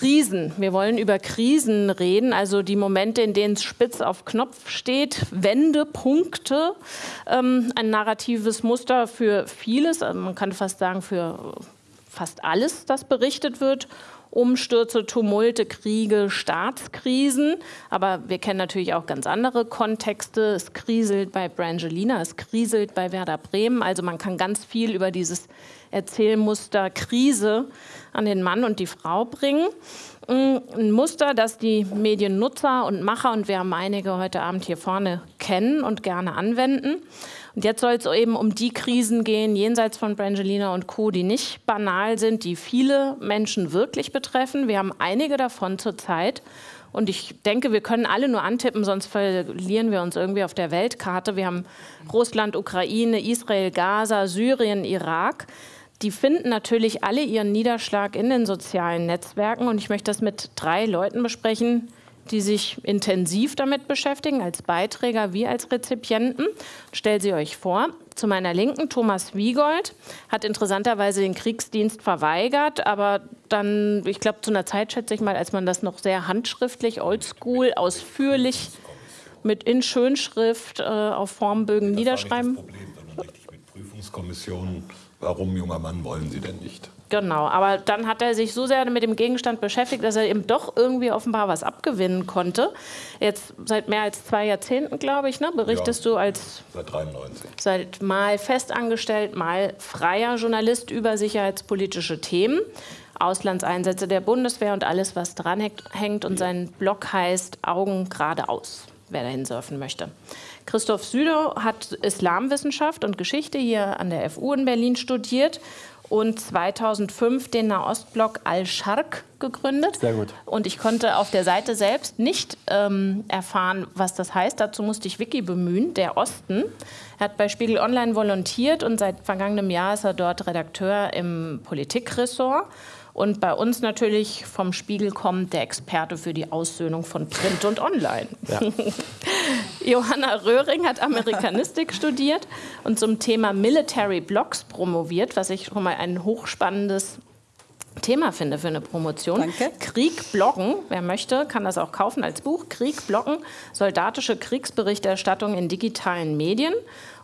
Krisen. Wir wollen über Krisen reden, also die Momente, in denen es spitz auf Knopf steht, Wendepunkte, ähm, ein narratives Muster für vieles, also man kann fast sagen für fast alles, das berichtet wird. Umstürze, Tumulte, Kriege, Staatskrisen. Aber wir kennen natürlich auch ganz andere Kontexte. Es kriselt bei Brangelina, es kriselt bei Werder Bremen. Also man kann ganz viel über dieses Erzählmuster Krise an den Mann und die Frau bringen. Mm, ein Muster, das die Mediennutzer und Macher, und wir haben einige heute Abend hier vorne, kennen und gerne anwenden. Und jetzt soll es eben um die Krisen gehen, jenseits von Brangelina und Co., die nicht banal sind, die viele Menschen wirklich betreffen. Wir haben einige davon zurzeit. Und ich denke, wir können alle nur antippen, sonst verlieren wir uns irgendwie auf der Weltkarte. Wir haben Russland, Ukraine, Israel, Gaza, Syrien, Irak. Die finden natürlich alle ihren Niederschlag in den sozialen Netzwerken. Und ich möchte das mit drei Leuten besprechen, die sich intensiv damit beschäftigen, als Beiträger wie als Rezipienten. Stellt sie euch vor. Zu meiner Linken, Thomas Wiegold, hat interessanterweise den Kriegsdienst verweigert, aber dann, ich glaube, zu einer Zeit, schätze ich mal, als man das noch sehr handschriftlich, oldschool, ausführlich mit in Schönschrift äh, auf Formbögen das niederschreiben. War nicht das Problem, sondern richtig mit Prüfungskommissionen. Warum, junger Mann, wollen Sie denn nicht? Genau, aber dann hat er sich so sehr mit dem Gegenstand beschäftigt, dass er eben doch irgendwie offenbar was abgewinnen konnte. Jetzt seit mehr als zwei Jahrzehnten, glaube ich, ne, berichtest ja, du als seit 93. Seit mal festangestellt, mal freier Journalist über sicherheitspolitische Themen. Auslandseinsätze der Bundeswehr und alles, was dran hängt. Und sein Blog heißt Augen geradeaus, wer dahin surfen möchte. Christoph Südow hat Islamwissenschaft und Geschichte hier an der FU in Berlin studiert und 2005 den Nahostblog Al-Sharq gegründet. Sehr gut. Und ich konnte auf der Seite selbst nicht ähm, erfahren, was das heißt. Dazu musste ich Wiki bemühen, der Osten. Er hat bei Spiegel Online volontiert und seit vergangenem Jahr ist er dort Redakteur im Politikressort. Und bei uns natürlich vom Spiegel kommt der Experte für die Aussöhnung von Print und Online. Ja. Johanna Röhring hat Amerikanistik studiert und zum Thema Military Blogs promoviert, was ich schon mal ein hochspannendes Thema finde für eine Promotion. Danke. Krieg bloggen, wer möchte, kann das auch kaufen als Buch. Krieg bloggen, soldatische Kriegsberichterstattung in digitalen Medien.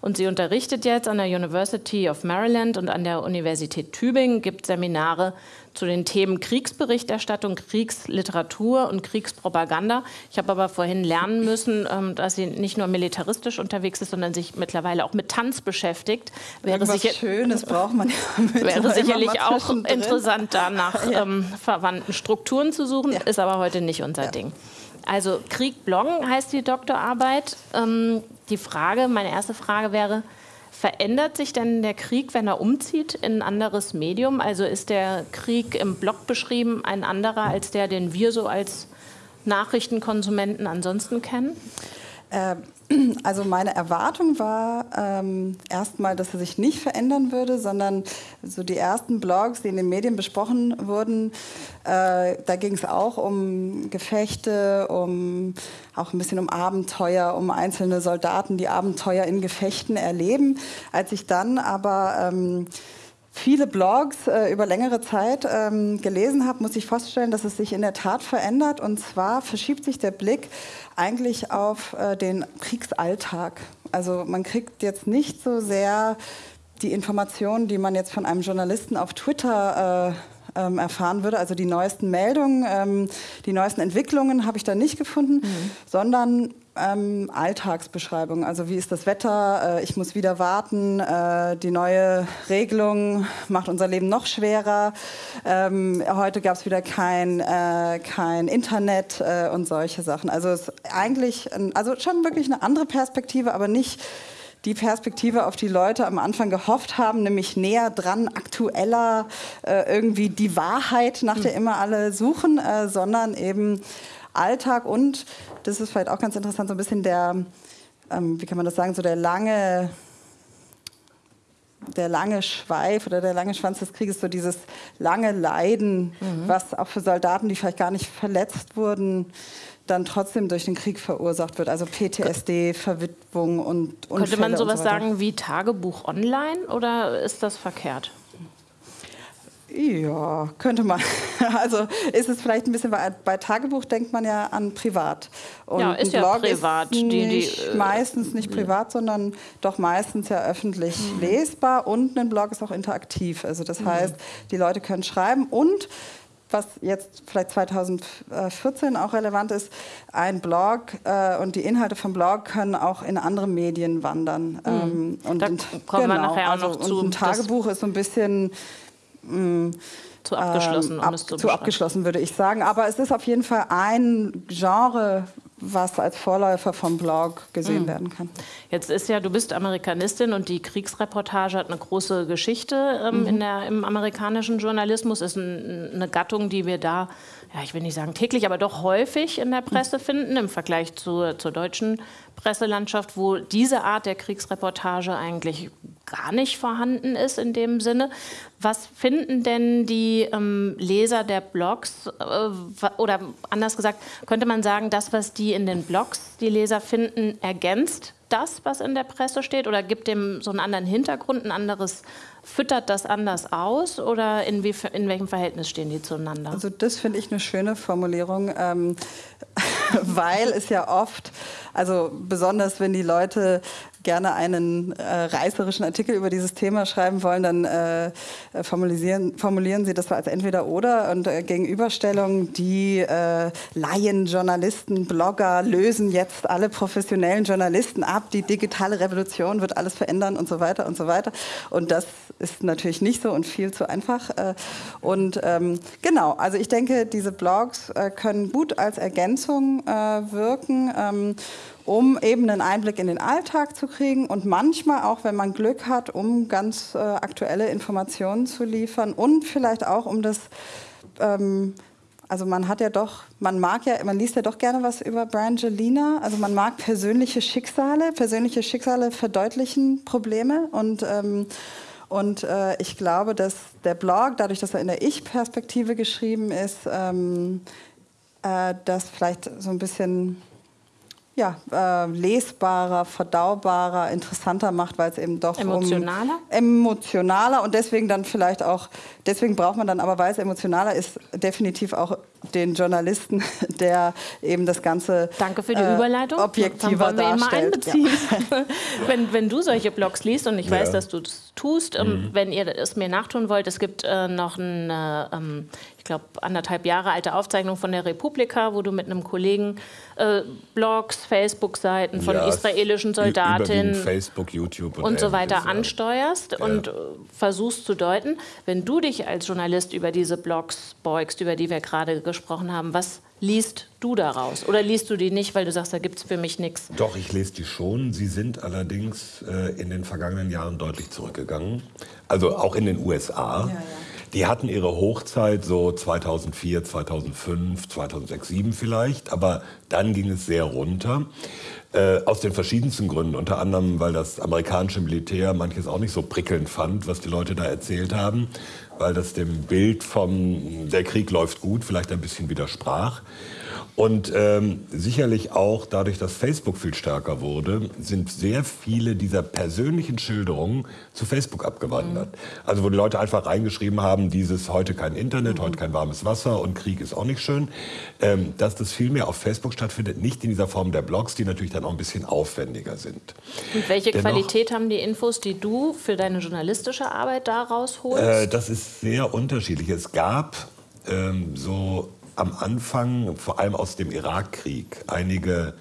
Und sie unterrichtet jetzt an der University of Maryland und an der Universität Tübingen, gibt Seminare zu den Themen Kriegsberichterstattung, Kriegsliteratur und Kriegspropaganda. Ich habe aber vorhin lernen müssen, ähm, dass sie nicht nur militaristisch unterwegs ist, sondern sich mittlerweile auch mit Tanz beschäftigt. Wäre sicher Schönes braucht man ja Wäre sicherlich auch interessant, da nach ja. ähm, verwandten Strukturen zu suchen, ja. ist aber heute nicht unser ja. Ding. Also Krieg bloggen heißt die Doktorarbeit. Ähm, die Frage, meine erste Frage wäre, Verändert sich denn der Krieg, wenn er umzieht in ein anderes Medium? Also ist der Krieg im Blog beschrieben ein anderer als der, den wir so als Nachrichtenkonsumenten ansonsten kennen? Äh, also meine Erwartung war ähm, erstmal, dass er sich nicht verändern würde, sondern so die ersten Blogs, die in den Medien besprochen wurden, äh, da ging es auch um Gefechte, um auch ein bisschen um Abenteuer, um einzelne Soldaten, die Abenteuer in Gefechten erleben. Als ich dann aber ähm, viele Blogs äh, über längere Zeit ähm, gelesen habe, muss ich feststellen, dass es sich in der Tat verändert. Und zwar verschiebt sich der Blick eigentlich auf äh, den Kriegsalltag. Also man kriegt jetzt nicht so sehr die Informationen, die man jetzt von einem Journalisten auf Twitter äh, ähm, erfahren würde, also die neuesten Meldungen, ähm, die neuesten Entwicklungen habe ich da nicht gefunden, mhm. sondern ähm, Alltagsbeschreibung. Also wie ist das Wetter? Äh, ich muss wieder warten. Äh, die neue Regelung macht unser Leben noch schwerer. Ähm, heute gab es wieder kein, äh, kein Internet äh, und solche Sachen. Also es ist eigentlich, ein, also schon wirklich eine andere Perspektive, aber nicht die Perspektive, auf die Leute am Anfang gehofft haben, nämlich näher dran, aktueller, äh, irgendwie die Wahrheit, nach der hm. immer alle suchen, äh, sondern eben Alltag und das ist vielleicht auch ganz interessant, so ein bisschen der, ähm, wie kann man das sagen, so der lange, der lange Schweif oder der lange Schwanz des Krieges, so dieses lange Leiden, mhm. was auch für Soldaten, die vielleicht gar nicht verletzt wurden, dann trotzdem durch den Krieg verursacht wird. Also PTSD, Verwitwung und Unfälle Könnte man sowas so sagen wie Tagebuch online oder ist das verkehrt? Ja, könnte man. Also ist es vielleicht ein bisschen, bei, bei Tagebuch denkt man ja an privat. Und ja, ist ja privat. Ist die, nicht, die, meistens nicht privat, sondern doch meistens ja öffentlich mhm. lesbar und ein Blog ist auch interaktiv. Also das mhm. heißt, die Leute können schreiben und was jetzt vielleicht 2014 auch relevant ist, ein Blog äh, und die Inhalte vom Blog können auch in andere Medien wandern. Mhm. Ähm, und da kommen genau, wir nachher auch also, noch zu. ein Tagebuch ist so ein bisschen mh, mm, zu abgeschlossen, ähm, ab, um zu, zu abgeschlossen würde ich sagen. Aber es ist auf jeden Fall ein Genre, was als Vorläufer vom Blog gesehen mhm. werden kann. Jetzt ist ja, du bist Amerikanistin und die Kriegsreportage hat eine große Geschichte ähm, mhm. in der, im amerikanischen Journalismus. Ist ein, eine Gattung, die wir da, ja, ich will nicht sagen täglich, aber doch häufig in der Presse mhm. finden im Vergleich zu, zur deutschen Presselandschaft, wo diese Art der Kriegsreportage eigentlich gar nicht vorhanden ist in dem Sinne. Was finden denn die ähm, Leser der Blogs, äh, oder anders gesagt, könnte man sagen, das, was die in den Blogs, die Leser finden, ergänzt das, was in der Presse steht, oder gibt dem so einen anderen Hintergrund, ein anderes, füttert das anders aus, oder in, wie, in welchem Verhältnis stehen die zueinander? Also das finde ich eine schöne Formulierung, ähm, weil es ja oft, also besonders wenn die Leute gerne einen äh, reißerischen Artikel über dieses Thema schreiben wollen, dann äh, formulieren, formulieren sie das als entweder oder und äh, Gegenüberstellung, die äh, Laien, Journalisten, Blogger lösen jetzt alle professionellen Journalisten ab, die digitale Revolution wird alles verändern und so weiter und so weiter. Und das ist natürlich nicht so und viel zu einfach. Äh, und ähm, genau, also ich denke, diese Blogs äh, können gut als Ergänzung äh, wirken. Ähm, um eben einen Einblick in den Alltag zu kriegen und manchmal auch, wenn man Glück hat, um ganz äh, aktuelle Informationen zu liefern und vielleicht auch um das, ähm, also man hat ja doch, man mag ja, man liest ja doch gerne was über Brangelina, also man mag persönliche Schicksale, persönliche Schicksale verdeutlichen Probleme und ähm, und äh, ich glaube, dass der Blog, dadurch, dass er in der Ich-Perspektive geschrieben ist, ähm, äh, das vielleicht so ein bisschen ja, äh, lesbarer, verdaubarer, interessanter macht, weil es eben doch emotionaler? Um, emotionaler und deswegen dann vielleicht auch, deswegen braucht man dann aber, weil es emotionaler ist, definitiv auch den Journalisten, der eben das Ganze Danke für die äh, Überleitung. objektiver dann wollen wir darstellt. einbeziehen. Ja. wenn, wenn du solche Blogs liest und ich ja. weiß, dass du das tust, ähm, mhm. wenn ihr es mir nachtun wollt, es gibt äh, noch eine, ähm, ich glaube, anderthalb Jahre alte Aufzeichnung von der Republika, wo du mit einem Kollegen äh, Blogs, Facebook-Seiten von ja, israelischen Soldatinnen, Facebook, YouTube und, und so weiter ansteuerst ja. und äh, versuchst zu deuten. Wenn du dich als Journalist über diese Blogs beugst, über die wir gerade gesprochen haben, was liest du daraus? Oder liest du die nicht, weil du sagst, da gibt es für mich nichts? Doch, ich lese die schon. Sie sind allerdings äh, in den vergangenen Jahren deutlich zurückgegangen. Also auch in den USA. Ja, ja. Die hatten ihre Hochzeit so 2004, 2005, 2006, 2007 vielleicht, aber dann ging es sehr runter. Äh, aus den verschiedensten Gründen, unter anderem, weil das amerikanische Militär manches auch nicht so prickelnd fand, was die Leute da erzählt haben, weil das dem Bild vom der Krieg läuft gut vielleicht ein bisschen widersprach. Und ähm, sicherlich auch dadurch, dass Facebook viel stärker wurde, sind sehr viele dieser persönlichen Schilderungen zu Facebook abgewandert. Mhm. Also wo die Leute einfach reingeschrieben haben, dieses heute kein Internet, mhm. heute kein warmes Wasser und Krieg ist auch nicht schön. Ähm, dass das viel mehr auf Facebook stattfindet, nicht in dieser Form der Blogs, die natürlich dann auch ein bisschen aufwendiger sind. Und welche Dennoch, Qualität haben die Infos, die du für deine journalistische Arbeit da rausholst? Äh, das ist sehr unterschiedlich. Es gab ähm, so am Anfang, vor allem aus dem Irakkrieg, einige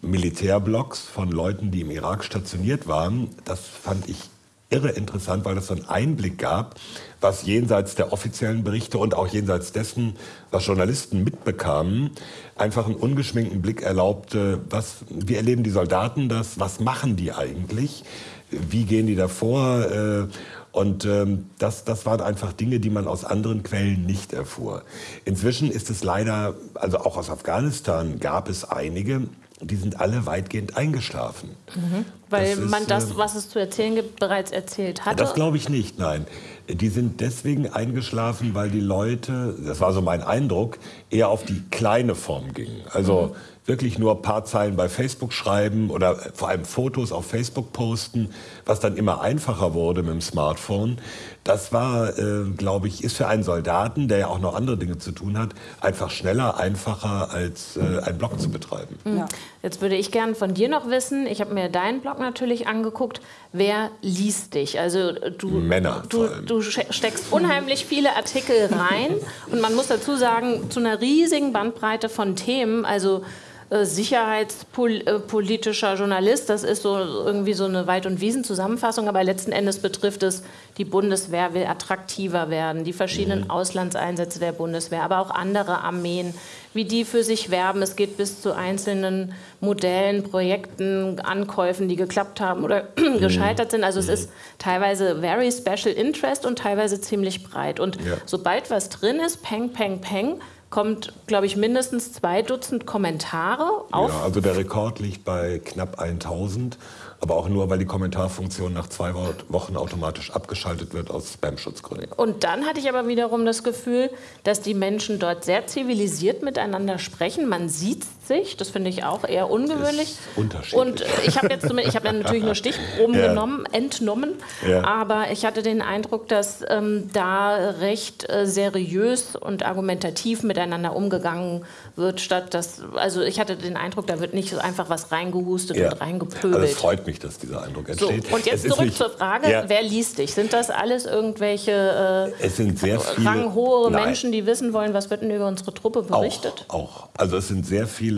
Militärblocks von Leuten, die im Irak stationiert waren. Das fand ich irre interessant, weil das so einen Einblick gab, was jenseits der offiziellen Berichte und auch jenseits dessen, was Journalisten mitbekamen, einfach einen ungeschminkten Blick erlaubte, was, wie erleben die Soldaten das, was machen die eigentlich, wie gehen die davor? Äh, und ähm, das, das waren einfach Dinge, die man aus anderen Quellen nicht erfuhr. Inzwischen ist es leider, also auch aus Afghanistan gab es einige, die sind alle weitgehend eingeschlafen. Mhm. Weil das man ist, das, was es zu erzählen gibt, bereits erzählt hatte? Das glaube ich nicht, nein. Die sind deswegen eingeschlafen, weil die Leute, das war so mein Eindruck, eher auf die kleine Form gingen. Also mhm wirklich nur ein paar Zeilen bei Facebook schreiben oder vor allem Fotos auf Facebook posten, was dann immer einfacher wurde mit dem Smartphone. Das war, äh, glaube ich, ist für einen Soldaten, der ja auch noch andere Dinge zu tun hat, einfach schneller, einfacher als äh, einen Blog zu betreiben. Mhm. Ja. Jetzt würde ich gerne von dir noch wissen, ich habe mir deinen Blog natürlich angeguckt, wer liest dich? Also du, Männer du, du steckst unheimlich viele Artikel rein und man muss dazu sagen, zu einer riesigen Bandbreite von Themen, also sicherheitspolitischer Journalist. Das ist so irgendwie so eine Wald- und Wiesenzusammenfassung, aber letzten Endes betrifft es, die Bundeswehr will attraktiver werden, die verschiedenen mhm. Auslandseinsätze der Bundeswehr, aber auch andere Armeen, wie die für sich werben. Es geht bis zu einzelnen Modellen, Projekten, Ankäufen, die geklappt haben oder mhm. gescheitert sind. Also es ist teilweise very special interest und teilweise ziemlich breit. Und ja. sobald was drin ist, peng, peng, peng, kommt, glaube ich, mindestens zwei Dutzend Kommentare auf. Ja, also der Rekord liegt bei knapp 1000 aber auch nur, weil die Kommentarfunktion nach zwei Wochen automatisch abgeschaltet wird aus Spam-Schutzgründen. Und dann hatte ich aber wiederum das Gefühl, dass die Menschen dort sehr zivilisiert miteinander sprechen. Man sieht sich, das finde ich auch eher ungewöhnlich. unterschiedlich. Und ich habe jetzt ich habe ja natürlich nur Stichproben ja. genommen, entnommen, ja. aber ich hatte den Eindruck, dass ähm, da recht äh, seriös und argumentativ miteinander umgegangen wird, statt dass, also ich hatte den Eindruck, da wird nicht so einfach was reingehustet ja. und reingepöbelt. Also es freut mich, dass dieser Eindruck entsteht. So, und jetzt es zurück zur Frage, wer liest dich? Sind das alles irgendwelche äh, es sind sehr viele, ranghohe nein. Menschen, die wissen wollen, was wird denn über unsere Truppe berichtet? Auch, auch. Also es sind sehr viele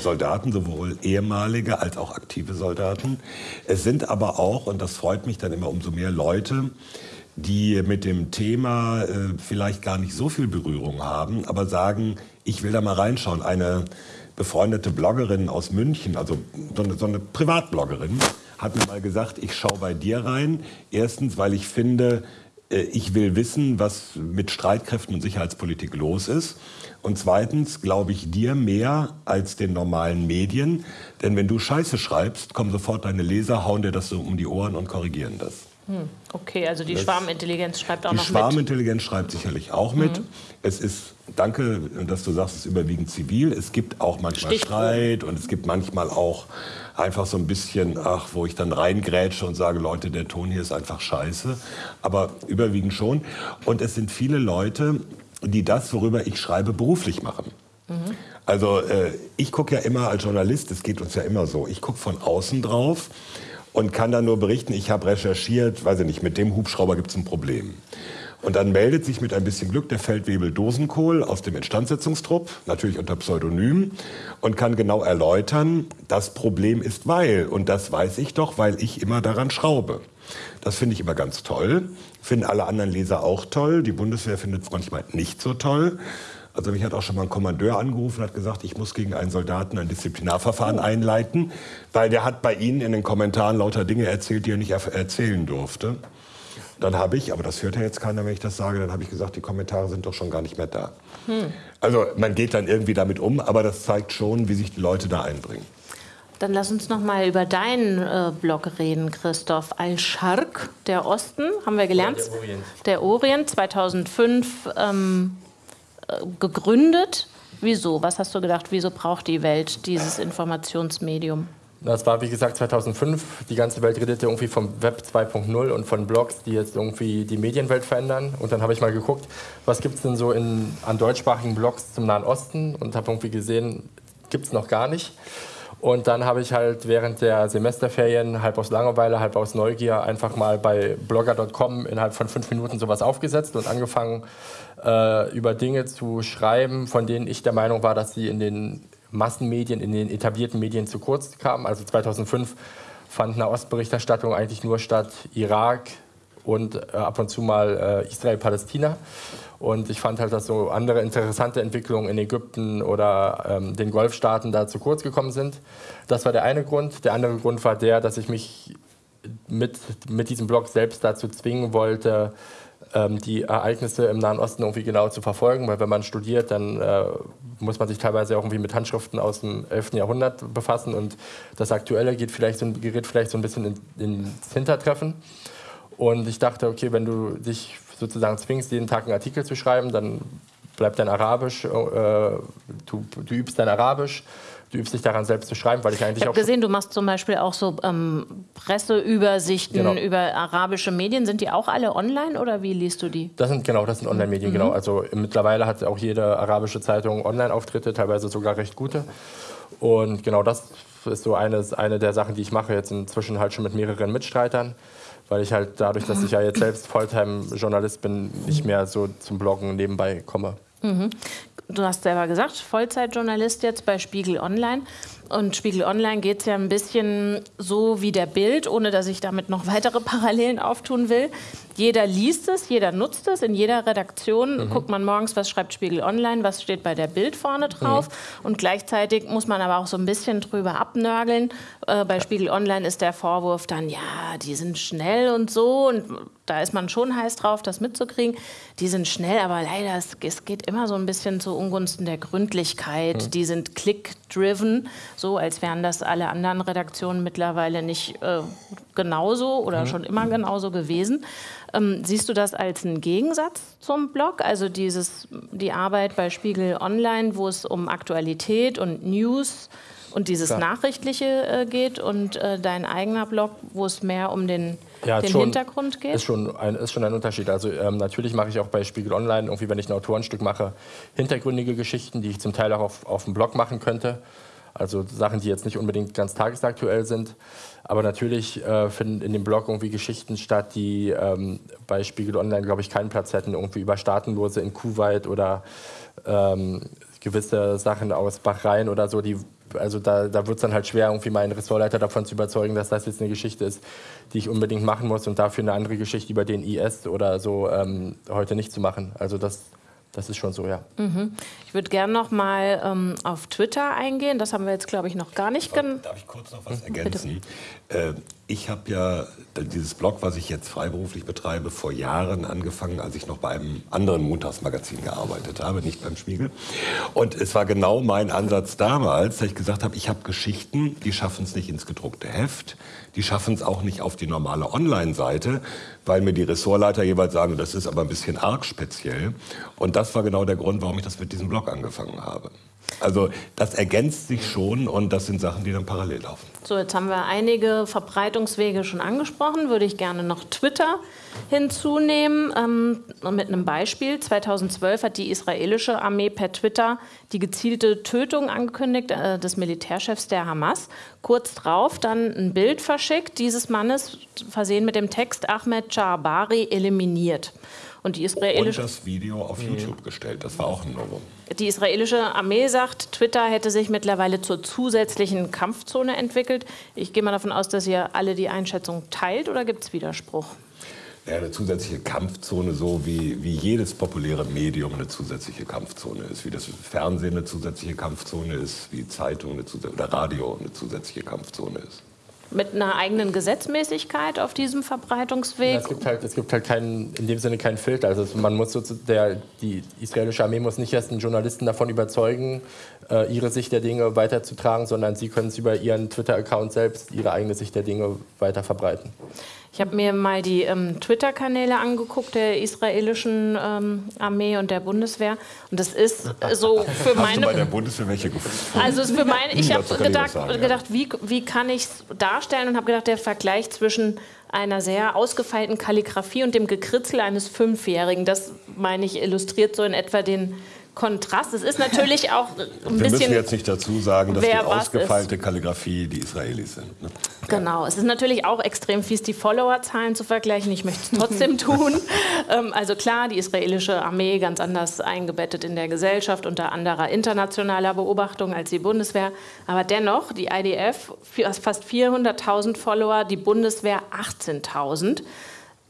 Soldaten, sowohl ehemalige als auch aktive Soldaten. Es sind aber auch, und das freut mich dann immer umso mehr, Leute, die mit dem Thema äh, vielleicht gar nicht so viel Berührung haben, aber sagen, ich will da mal reinschauen. Eine befreundete Bloggerin aus München, also so eine, so eine Privatbloggerin, hat mir mal gesagt, ich schaue bei dir rein. Erstens, weil ich finde, äh, ich will wissen, was mit Streitkräften und Sicherheitspolitik los ist. Und zweitens glaube ich dir mehr als den normalen Medien. Denn wenn du Scheiße schreibst, kommen sofort deine Leser, hauen dir das so um die Ohren und korrigieren das. Hm, okay, also die das, Schwarmintelligenz schreibt auch noch mit. Die Schwarmintelligenz schreibt sicherlich auch mit. Mhm. Es ist, danke, dass du sagst, es ist überwiegend zivil. Es gibt auch manchmal Stichproben. Streit und es gibt manchmal auch einfach so ein bisschen, ach, wo ich dann reingrätsche und sage, Leute, der Ton hier ist einfach scheiße. Aber überwiegend schon. Und es sind viele Leute, die das, worüber ich schreibe, beruflich machen. Mhm. Also äh, ich gucke ja immer als Journalist, es geht uns ja immer so, ich gucke von außen drauf und kann dann nur berichten, ich habe recherchiert, weiß ich nicht, mit dem Hubschrauber gibt es ein Problem. Und dann meldet sich mit ein bisschen Glück der Feldwebel Dosenkohl aus dem Instandsetzungstrupp, natürlich unter Pseudonym, und kann genau erläutern, das Problem ist weil. Und das weiß ich doch, weil ich immer daran schraube. Das finde ich immer ganz toll. Finden alle anderen Leser auch toll. Die Bundeswehr findet es manchmal nicht so toll. Also mich hat auch schon mal ein Kommandeur angerufen und hat gesagt, ich muss gegen einen Soldaten ein Disziplinarverfahren einleiten, weil der hat bei Ihnen in den Kommentaren lauter Dinge erzählt, die er nicht erzählen durfte. Dann habe ich, aber das hört ja jetzt keiner, wenn ich das sage, dann habe ich gesagt, die Kommentare sind doch schon gar nicht mehr da. Hm. Also man geht dann irgendwie damit um, aber das zeigt schon, wie sich die Leute da einbringen. Dann lass uns noch mal über deinen äh, Blog reden, Christoph. Al-Sharq, der Osten, haben wir gelernt. Ja, der Orient. Der Orient, 2005 ähm, äh, gegründet. Wieso? Was hast du gedacht, wieso braucht die Welt dieses Informationsmedium? Das war wie gesagt 2005. Die ganze Welt redet ja irgendwie vom Web 2.0 und von Blogs, die jetzt irgendwie die Medienwelt verändern. Und dann habe ich mal geguckt, was gibt es denn so in, an deutschsprachigen Blogs zum Nahen Osten und habe irgendwie gesehen, gibt es noch gar nicht. Und dann habe ich halt während der Semesterferien halb aus Langeweile, halb aus Neugier einfach mal bei blogger.com innerhalb von fünf Minuten sowas aufgesetzt und angefangen, äh, über Dinge zu schreiben, von denen ich der Meinung war, dass sie in den Massenmedien, in den etablierten Medien zu kurz kamen. Also 2005 fand eine Ostberichterstattung eigentlich nur statt Irak und äh, ab und zu mal äh, Israel-Palästina. Und ich fand halt, dass so andere interessante Entwicklungen in Ägypten oder ähm, den Golfstaaten da zu kurz gekommen sind. Das war der eine Grund. Der andere Grund war der, dass ich mich mit, mit diesem Blog selbst dazu zwingen wollte, ähm, die Ereignisse im Nahen Osten irgendwie genau zu verfolgen, weil wenn man studiert, dann äh, muss man sich teilweise auch irgendwie mit Handschriften aus dem 11. Jahrhundert befassen und das Aktuelle geht vielleicht so, gerät vielleicht so ein bisschen in, ins Hintertreffen. Und ich dachte, okay, wenn du dich sozusagen zwingst, jeden Tag einen Artikel zu schreiben, dann bleibt dein Arabisch, äh, du, du übst dein Arabisch, du übst dich daran selbst zu schreiben, weil ich eigentlich ich habe gesehen, du machst zum Beispiel auch so ähm, Presseübersichten genau. über arabische Medien. Sind die auch alle online oder wie liest du die? Das sind genau, das sind Online-Medien, mhm. genau. Also mittlerweile hat auch jede arabische Zeitung Online-Auftritte, teilweise sogar recht gute. Und genau das ist so eine, eine der Sachen, die ich mache jetzt inzwischen halt schon mit mehreren Mitstreitern weil ich halt dadurch, dass ich ja jetzt selbst Volltime-Journalist bin, nicht mehr so zum Bloggen nebenbei komme. Mhm. Du hast selber gesagt, Vollzeitjournalist jetzt bei Spiegel Online. Und Spiegel Online geht es ja ein bisschen so wie der Bild, ohne dass ich damit noch weitere Parallelen auftun will. Jeder liest es, jeder nutzt es. In jeder Redaktion mhm. guckt man morgens, was schreibt Spiegel Online, was steht bei der Bild vorne drauf. Mhm. Und gleichzeitig muss man aber auch so ein bisschen drüber abnörgeln. Äh, bei Spiegel Online ist der Vorwurf dann, ja, die sind schnell und so. Und da ist man schon heiß drauf, das mitzukriegen. Die sind schnell, aber leider, es, es geht immer so ein bisschen zu Ungunsten der Gründlichkeit. Mhm. Die sind click-driven so, als wären das alle anderen Redaktionen mittlerweile nicht äh, genauso oder mhm. schon immer genauso gewesen. Ähm, siehst du das als einen Gegensatz zum Blog? Also dieses, die Arbeit bei Spiegel Online, wo es um Aktualität und News und dieses Klar. Nachrichtliche äh, geht und äh, dein eigener Blog, wo es mehr um den, ja, den schon, Hintergrund geht? Ist schon, ein, ist schon ein Unterschied. Also ähm, natürlich mache ich auch bei Spiegel Online, irgendwie wenn ich ein Autorenstück mache, hintergründige Geschichten, die ich zum Teil auch auf, auf dem Blog machen könnte. Also Sachen, die jetzt nicht unbedingt ganz tagesaktuell sind. Aber natürlich äh, finden in dem Blog irgendwie Geschichten statt, die ähm, bei Spiegel Online, glaube ich, keinen Platz hätten. Irgendwie über Staatenlose in Kuwait oder ähm, gewisse Sachen aus Bahrain oder so. Die, also da, da wird es dann halt schwer, irgendwie meinen Ressortleiter davon zu überzeugen, dass das jetzt eine Geschichte ist, die ich unbedingt machen muss und dafür eine andere Geschichte über den IS oder so ähm, heute nicht zu machen. Also das das ist schon so, ja. Mhm. Ich würde gerne noch mal ähm, auf Twitter eingehen. Das haben wir jetzt, glaube ich, noch gar nicht. Darf, darf ich kurz noch was mhm. ergänzen? Äh, ich habe ja dieses Blog, was ich jetzt freiberuflich betreibe, vor Jahren angefangen, als ich noch bei einem anderen Montagsmagazin gearbeitet habe, nicht beim Spiegel. Und es war genau mein Ansatz damals, dass ich gesagt habe, ich habe Geschichten, die schaffen es nicht ins gedruckte Heft, die schaffen es auch nicht auf die normale Online-Seite, weil mir die Ressortleiter jeweils sagen, das ist aber ein bisschen arg speziell. Und das war genau der Grund, warum ich das mit diesem Blog angefangen habe. Also das ergänzt sich schon und das sind Sachen, die dann parallel laufen. So, jetzt haben wir einige Verbreitungswege schon angesprochen. Würde ich gerne noch Twitter hinzunehmen. Ähm, mit einem Beispiel. 2012 hat die israelische Armee per Twitter die gezielte Tötung angekündigt äh, des Militärchefs der Hamas. Kurz darauf dann ein Bild verschickt dieses Mannes, versehen mit dem Text Ahmed Charbari eliminiert. Und die israelische. Und das Video auf YouTube gestellt. Das war auch ein Novum. Die israelische Armee sagt, Twitter hätte sich mittlerweile zur zusätzlichen Kampfzone entwickelt. Ich gehe mal davon aus, dass ihr alle die Einschätzung teilt oder gibt es Widerspruch? Ja, eine zusätzliche Kampfzone, so wie, wie jedes populäre Medium eine zusätzliche Kampfzone ist, wie das Fernsehen eine zusätzliche Kampfzone ist, wie Zeitung eine oder Radio eine zusätzliche Kampfzone ist mit einer eigenen Gesetzmäßigkeit auf diesem Verbreitungsweg? Es gibt halt, es gibt halt keinen, in dem Sinne keinen Filter. Also man muss der, die israelische Armee muss nicht erst einen Journalisten davon überzeugen, äh, ihre Sicht der Dinge weiterzutragen, sondern sie können es über ihren Twitter-Account selbst, ihre eigene Sicht der Dinge weiter verbreiten. Ich habe mir mal die ähm, Twitter-Kanäle angeguckt der israelischen ähm, Armee und der Bundeswehr und das ist so für meine. Hast du bei der Bundeswehr welche gefunden? Also ist für meine. Ich habe gedacht, sagen, gedacht, wie, wie kann ich es darstellen und habe gedacht, der Vergleich zwischen einer sehr ausgefeilten Kalligrafie und dem Gekritzel eines Fünfjährigen, das meine ich illustriert so in etwa den Kontrast. Es ist natürlich auch ein Wir bisschen. Wir müssen jetzt nicht dazu sagen, dass die ausgefeilte Kalligrafie die Israelis sind. Ne? Genau. Es ist natürlich auch extrem fies, die Followerzahlen zu vergleichen. Ich möchte es trotzdem tun. Ähm, also klar, die israelische Armee ganz anders eingebettet in der Gesellschaft unter anderer internationaler Beobachtung als die Bundeswehr. Aber dennoch, die IDF fast 400.000 Follower, die Bundeswehr 18.000.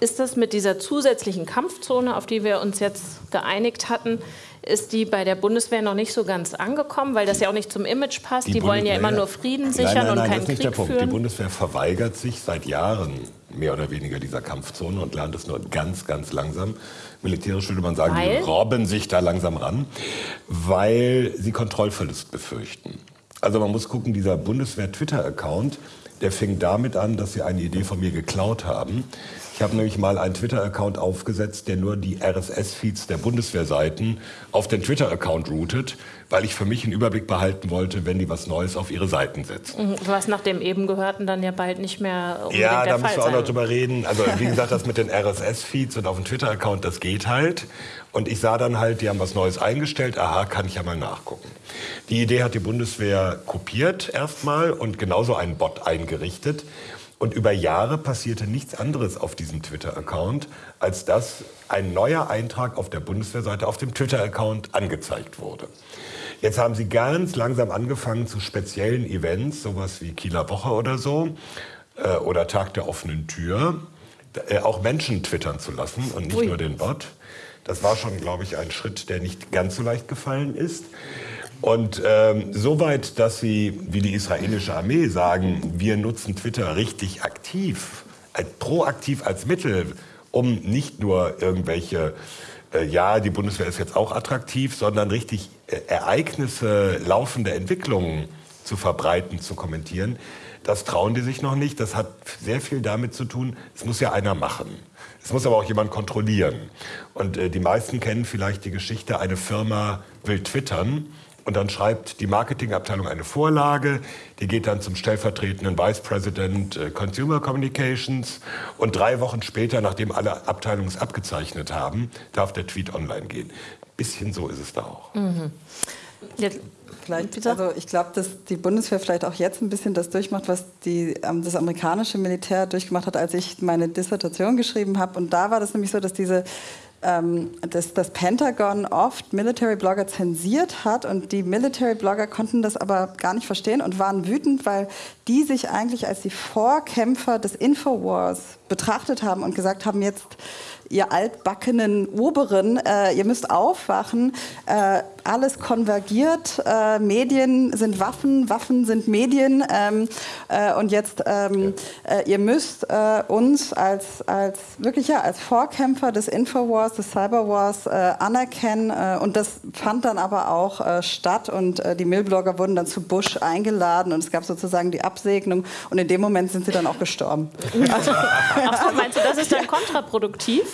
Ist das mit dieser zusätzlichen Kampfzone, auf die wir uns jetzt geeinigt hatten, ist die bei der Bundeswehr noch nicht so ganz angekommen, weil das ja auch nicht zum Image passt. Die, die wollen ja immer nur Frieden sichern nein, nein, nein, und keinen Krieg das ist nicht der Punkt. Führen. Die Bundeswehr verweigert sich seit Jahren mehr oder weniger dieser Kampfzone und lernt es nur ganz, ganz langsam. Militärisch würde man sagen, weil? die robben sich da langsam ran, weil sie Kontrollverlust befürchten. Also man muss gucken, dieser Bundeswehr-Twitter-Account, der fing damit an, dass sie eine Idee von mir geklaut haben. Ich habe nämlich mal einen Twitter-Account aufgesetzt, der nur die RSS-Feeds der Bundeswehrseiten auf den Twitter-Account routet, weil ich für mich einen Überblick behalten wollte, wenn die was Neues auf ihre Seiten setzen. Mhm, Was nach dem eben gehörten dann ja bald nicht mehr Ja, da müssen wir auch noch drüber reden. Also wie gesagt, das mit den RSS-Feeds und auf dem Twitter-Account, das geht halt. Und ich sah dann halt, die haben was Neues eingestellt. Aha, kann ich ja mal nachgucken. Die Idee hat die Bundeswehr kopiert erstmal und genauso einen Bot eingerichtet. Und über Jahre passierte nichts anderes auf diesem Twitter-Account, als dass ein neuer Eintrag auf der Bundeswehrseite auf dem Twitter-Account angezeigt wurde. Jetzt haben sie ganz langsam angefangen zu speziellen Events, sowas wie Kieler Woche oder so, äh, oder Tag der offenen Tür, äh, auch Menschen twittern zu lassen und nicht Ui. nur den Bot. Das war schon, glaube ich, ein Schritt, der nicht ganz so leicht gefallen ist. Und ähm, soweit, dass sie, wie die israelische Armee sagen, wir nutzen Twitter richtig aktiv, als, proaktiv als Mittel, um nicht nur irgendwelche, äh, ja, die Bundeswehr ist jetzt auch attraktiv, sondern richtig äh, Ereignisse, laufende Entwicklungen zu verbreiten, zu kommentieren. Das trauen die sich noch nicht. Das hat sehr viel damit zu tun, es muss ja einer machen. Es muss aber auch jemand kontrollieren. Und äh, die meisten kennen vielleicht die Geschichte, eine Firma will twittern und dann schreibt die Marketingabteilung eine Vorlage, die geht dann zum stellvertretenden Vice President äh, Consumer Communications und drei Wochen später, nachdem alle Abteilungen es abgezeichnet haben, darf der Tweet online gehen. Bisschen so ist es da auch. Jetzt, Vielleicht, Bitte? also ich glaube, dass die Bundeswehr vielleicht auch jetzt ein bisschen das durchmacht, was die, ähm, das amerikanische Militär durchgemacht hat, als ich meine Dissertation geschrieben habe. Und da war das nämlich so, dass diese ähm, dass das Pentagon oft Military Blogger zensiert hat und die Military Blogger konnten das aber gar nicht verstehen und waren wütend, weil die sich eigentlich als die Vorkämpfer des Infowars betrachtet haben und gesagt haben, jetzt ihr altbackenen Oberen, äh, ihr müsst aufwachen, äh, alles konvergiert, äh, Medien sind Waffen, Waffen sind Medien. Ähm, äh, und jetzt ähm, äh, ihr müsst äh, uns als, als wirklich ja, als Vorkämpfer des Infowars, des Cyberwars äh, anerkennen. Äh, und das fand dann aber auch äh, statt. Und äh, die Millblogger wurden dann zu Bush eingeladen. Und es gab sozusagen die Absegnung. Und in dem Moment sind sie dann auch gestorben. ach so, meinst du, das ist dann kontraproduktiv?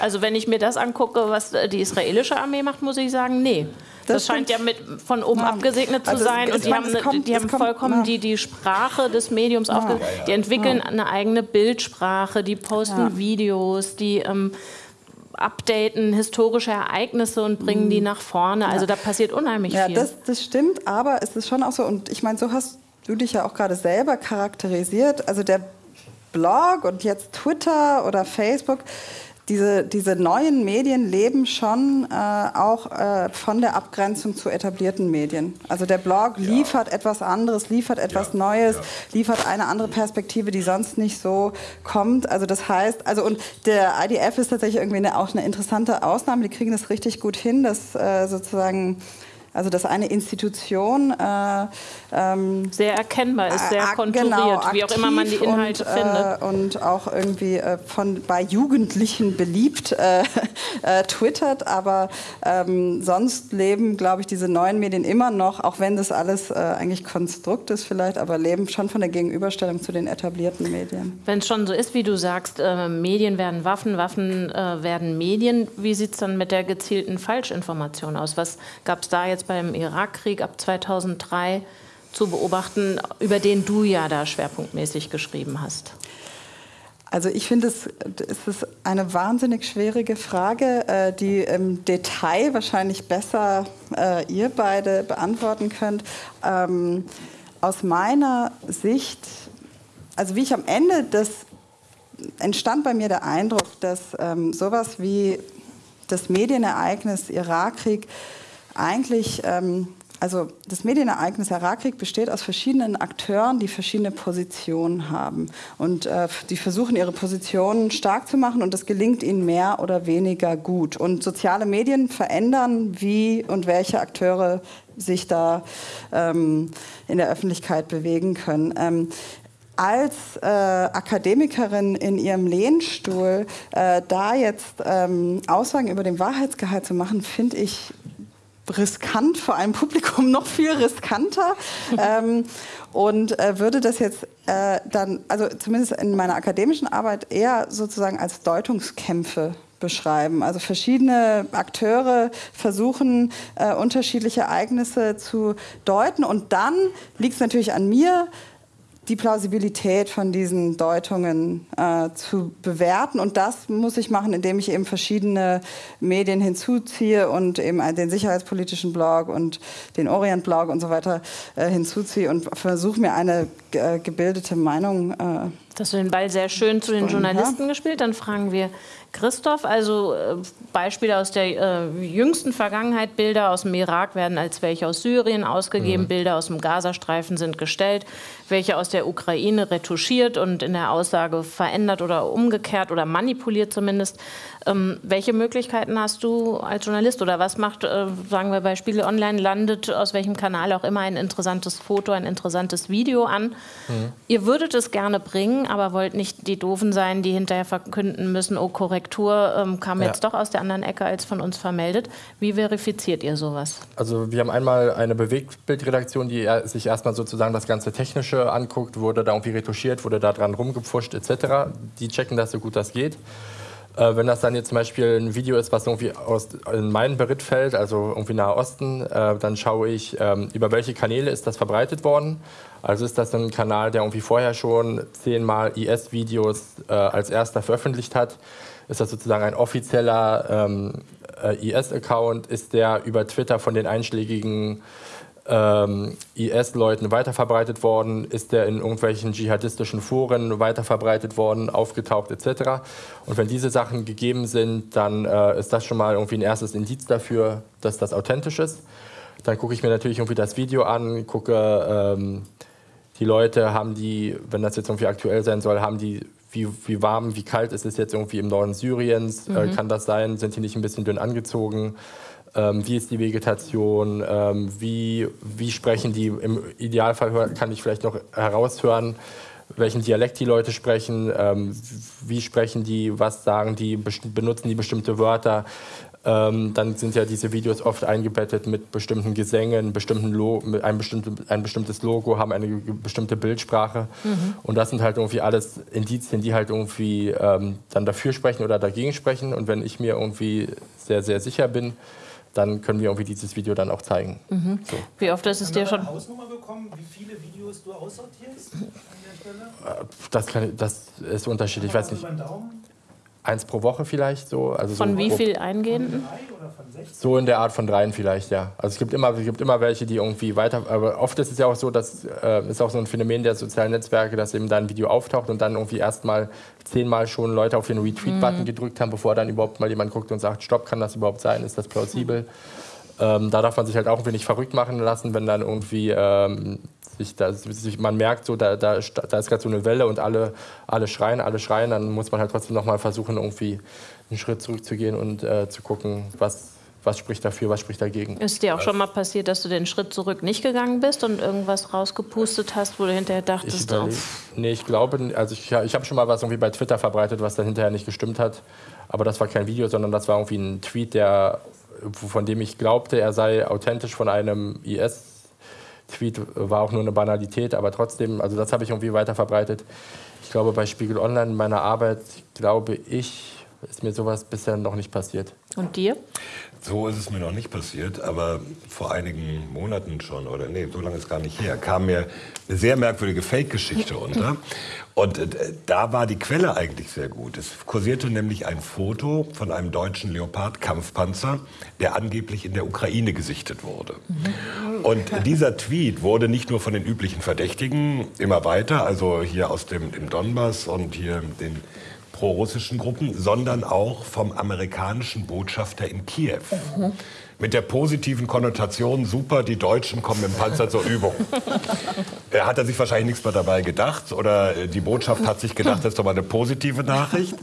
Also wenn ich mir das angucke, was die israelische Armee macht, muss ich sagen, nee. Das, Das scheint ja mit, von oben Ja. abgesegnet zu Also es- sein und die man- haben, kommt- die haben kommt- vollkommen ja. die, die Sprache des Mediums aufge... Die entwickeln eine eigene Bildsprache, die posten Ja. Videos, die ähm, updaten historische Ereignisse und bringen die nach vorne. Also da passiert unheimlich Mhm. Ja, viel. das, das stimmt, aber es ist schon auch so, und ich meine, so hast du dich ja auch gerade selber charakterisiert. Also der Blog und jetzt Twitter oder Facebook, diese, diese neuen Medien leben schon äh, auch äh, von der Abgrenzung zu etablierten Medien. Also der Blog liefert etwas anderes, liefert etwas Ja, Neues, ja. liefert eine andere Perspektive, die sonst nicht so kommt. Also das heißt, also und der IDF ist tatsächlich irgendwie eine, auch eine interessante Ausnahme. Die kriegen das richtig gut hin, dass äh, sozusagen also dass eine Institution äh, ähm, sehr erkennbar ist, sehr äh, konturiert, genau, wie auch immer man die Inhalte und, findet. Äh, und auch irgendwie äh, von, bei Jugendlichen beliebt äh, äh, twittert. Aber ähm, sonst leben, glaube ich, diese neuen Medien immer noch, auch wenn das alles äh, eigentlich Konstrukt ist vielleicht, aber leben schon von der Gegenüberstellung zu den etablierten Medien. Wenn es schon so ist, wie du sagst, äh, Medien werden Waffen, Waffen äh, werden Medien, wie sieht es dann mit der gezielten Falschinformation aus? Was gab es da jetzt beim Irakkrieg ab 2003 zu beobachten, über den du ja da schwerpunktmäßig geschrieben hast? Also ich finde, es, es ist eine wahnsinnig schwierige Frage, äh, die im Detail wahrscheinlich besser äh, ihr beide beantworten könnt. Ähm, aus meiner Sicht, also wie ich am Ende des entstand bei mir der Eindruck, dass ähm, sowas wie das Medienereignis Irakkrieg eigentlich, ähm, also das Medienereignis Irakkrieg besteht aus verschiedenen Akteuren, die verschiedene Positionen haben. Und äh, die versuchen, ihre Positionen stark zu machen und das gelingt ihnen mehr oder weniger gut. Und soziale Medien verändern, wie und welche Akteure sich da ähm, in der Öffentlichkeit bewegen können. Ähm, als äh, Akademikerin in ihrem Lehnstuhl äh, da jetzt ähm, Aussagen über den Wahrheitsgehalt zu machen, finde ich riskant, vor einem Publikum noch viel riskanter. ähm, und äh, würde das jetzt äh, dann, also zumindest in meiner akademischen Arbeit, eher sozusagen als Deutungskämpfe beschreiben. Also verschiedene Akteure versuchen, äh, unterschiedliche Ereignisse zu deuten. Und dann liegt es natürlich an mir, die Plausibilität von diesen Deutungen äh, zu bewerten. Und das muss ich machen, indem ich eben verschiedene Medien hinzuziehe und eben den sicherheitspolitischen Blog und den Orient-Blog und so weiter äh, hinzuziehe und versuche mir eine äh, gebildete Meinung. Äh, das hast du den Ball sehr schön zu den Journalisten ja. gespielt. Dann fragen wir Christoph, also äh, Beispiele aus der äh, jüngsten Vergangenheit, Bilder aus dem Irak werden als welche aus Syrien ausgegeben, mhm. Bilder aus dem Gazastreifen sind gestellt, welche aus der Ukraine retuschiert und in der Aussage verändert oder umgekehrt oder manipuliert zumindest. Ähm, welche Möglichkeiten hast du als Journalist oder was macht, äh, sagen wir bei Spiegel Online, landet aus welchem Kanal auch immer ein interessantes Foto, ein interessantes Video an? Mhm. Ihr würdet es gerne bringen, aber wollt nicht die Doofen sein, die hinterher verkünden müssen, oh korrekt Korrektur ähm, kam ja. jetzt doch aus der anderen Ecke als von uns vermeldet. Wie verifiziert ihr sowas? Also wir haben einmal eine Bewegtbildredaktion, die sich erstmal sozusagen das ganze Technische anguckt, wurde da irgendwie retuschiert, wurde da dran rumgepfuscht etc. Die checken das so gut das geht. Äh, wenn das dann jetzt zum Beispiel ein Video ist, was irgendwie aus, in meinen Beritt fällt, also irgendwie Nahe Osten, äh, dann schaue ich, ähm, über welche Kanäle ist das verbreitet worden. Also ist das ein Kanal, der irgendwie vorher schon zehnmal IS-Videos äh, als erster veröffentlicht hat ist das sozusagen ein offizieller ähm, äh, IS-Account, ist der über Twitter von den einschlägigen ähm, IS-Leuten weiterverbreitet worden, ist der in irgendwelchen dschihadistischen Foren weiterverbreitet worden, aufgetaucht etc. Und wenn diese Sachen gegeben sind, dann äh, ist das schon mal irgendwie ein erstes Indiz dafür, dass das authentisch ist. Dann gucke ich mir natürlich irgendwie das Video an, gucke, ähm, die Leute haben die, wenn das jetzt irgendwie aktuell sein soll, haben die wie, wie warm, wie kalt ist es jetzt irgendwie im Norden Syriens? Äh, mhm. Äh, kann das sein? Sind die nicht ein bisschen dünn angezogen? Ähm, wie ist die Vegetation? Ähm, wie, wie sprechen die? Im Idealfall kann ich vielleicht noch heraushören, welchen Dialekt die Leute sprechen, ähm, wie sprechen die, was sagen die, benutzen die bestimmte Wörter. Ähm, dann sind ja diese Videos oft eingebettet mit bestimmten Gesängen, bestimmten Lo mit ein, bestimmte, ein bestimmtes Logo, haben eine bestimmte Bildsprache. Mhm. Und das sind halt irgendwie alles Indizien, die halt irgendwie ähm, dann dafür sprechen oder dagegen sprechen. Und wenn ich mir irgendwie sehr, sehr sicher bin, dann können wir irgendwie dieses Video dann auch zeigen. Mhm. So. Wie oft ist es dir schon... Eine Hausnummer bekommen, wie viele Videos du aussortierst an der Stelle? Äh, das, kann, das ist unterschiedlich. Ich weiß nicht. Eins pro Woche vielleicht so. Also von so wie viel eingehenden? So in der Art von dreien vielleicht, ja. Also es gibt immer, es gibt immer welche, die irgendwie weiter. Aber oft ist es ja auch so, dass äh, ist auch so ein Phänomen der sozialen Netzwerke, dass eben da ein Video auftaucht und dann irgendwie erstmal zehnmal schon Leute auf den Retweet-Button mhm. gedrückt haben, bevor dann überhaupt mal jemand guckt und sagt, stopp, kann das überhaupt sein? Ist das plausibel? Mhm. Ähm, da darf man sich halt auch ein wenig verrückt machen lassen, wenn dann irgendwie ähm, sich da, sich, man merkt, so, da, da, da ist gerade so eine Welle und alle, alle schreien, alle schreien, dann muss man halt trotzdem nochmal versuchen, irgendwie einen Schritt zurückzugehen und äh, zu gucken, was, was spricht dafür, was spricht dagegen. Ist dir auch schon mal passiert, dass du den Schritt zurück nicht gegangen bist und irgendwas rausgepustet hast, wo du hinterher dachtest, ich. Nee, ich glaube, also ich, ich habe schon mal was irgendwie bei Twitter verbreitet, was dann hinterher nicht gestimmt hat. Aber das war kein Video, sondern das war irgendwie ein Tweet, der, von dem ich glaubte, er sei authentisch von einem IS Tweet war auch nur eine Banalität, aber trotzdem, also das habe ich irgendwie weiter verbreitet. Ich glaube, bei Spiegel Online in meiner Arbeit, glaube ich, ist mir sowas bisher noch nicht passiert. Und dir? So ist es mir noch nicht passiert, aber vor einigen Monaten schon, oder nee, so lange ist gar nicht her, kam mir eine sehr merkwürdige Fake-Geschichte unter. Und äh, da war die Quelle eigentlich sehr gut. Es kursierte nämlich ein Foto von einem deutschen Leopard-Kampfpanzer, der angeblich in der Ukraine gesichtet wurde. Und dieser Tweet wurde nicht nur von den üblichen Verdächtigen immer weiter, also hier aus dem, dem Donbass und hier den prorussischen Gruppen, sondern auch vom amerikanischen Botschafter in Kiew. Mhm. Mit der positiven Konnotation, super, die Deutschen kommen im Panzer zur Übung. er hat er sich wahrscheinlich nichts mehr dabei gedacht oder die Botschaft hat sich gedacht, das ist doch mal eine positive Nachricht.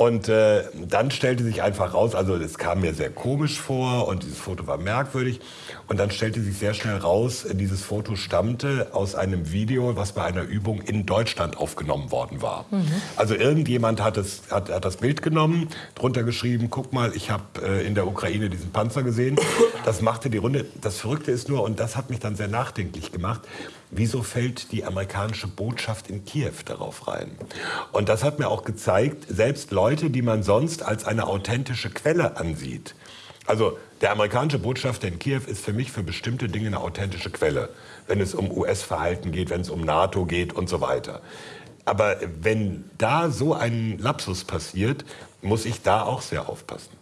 Und äh, dann stellte sich einfach raus, also es kam mir sehr komisch vor und dieses Foto war merkwürdig. Und dann stellte sich sehr schnell raus, dieses Foto stammte aus einem Video, was bei einer Übung in Deutschland aufgenommen worden war. Mhm. Also irgendjemand hat, es, hat, hat, das Bild genommen, drunter geschrieben, guck mal, ich habe äh, in der Ukraine diesen Panzer gesehen. Das machte die Runde. Das Verrückte ist nur, und das hat mich dann sehr nachdenklich gemacht, wieso fällt die amerikanische Botschaft in Kiew darauf rein? Und das hat mir auch gezeigt, selbst Leute, die man sonst als eine authentische Quelle ansieht, also der amerikanische Botschafter in Kiew ist für mich für bestimmte Dinge eine authentische Quelle, wenn es um US-Verhalten geht, wenn es um NATO geht und so weiter. Aber wenn da so ein Lapsus passiert, muss ich da auch sehr aufpassen.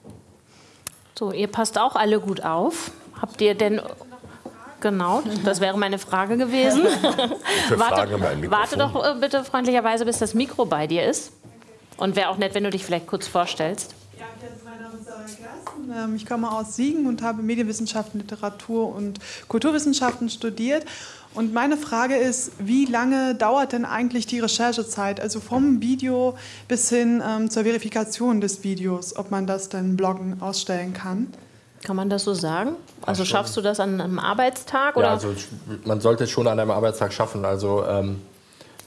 So, ihr passt auch alle gut auf. Habt ihr denn Genau, das wäre meine Frage gewesen. Für warte, Fragen haben warte doch äh, bitte freundlicherweise, bis das Mikro bei dir ist. Und wäre auch nett, wenn du dich vielleicht kurz vorstellst. Ähm, ich komme aus Siegen und habe Medienwissenschaften, Literatur und Kulturwissenschaften studiert. Und meine Frage ist, wie lange dauert denn eigentlich die Recherchezeit, also vom Video bis hin ähm, zur Verifikation des Videos, ob man das dann bloggen ausstellen kann? Kann man das so sagen? Also schaffst du das an einem Arbeitstag? Oder? Ja, also man sollte es schon an einem Arbeitstag schaffen. Also ähm,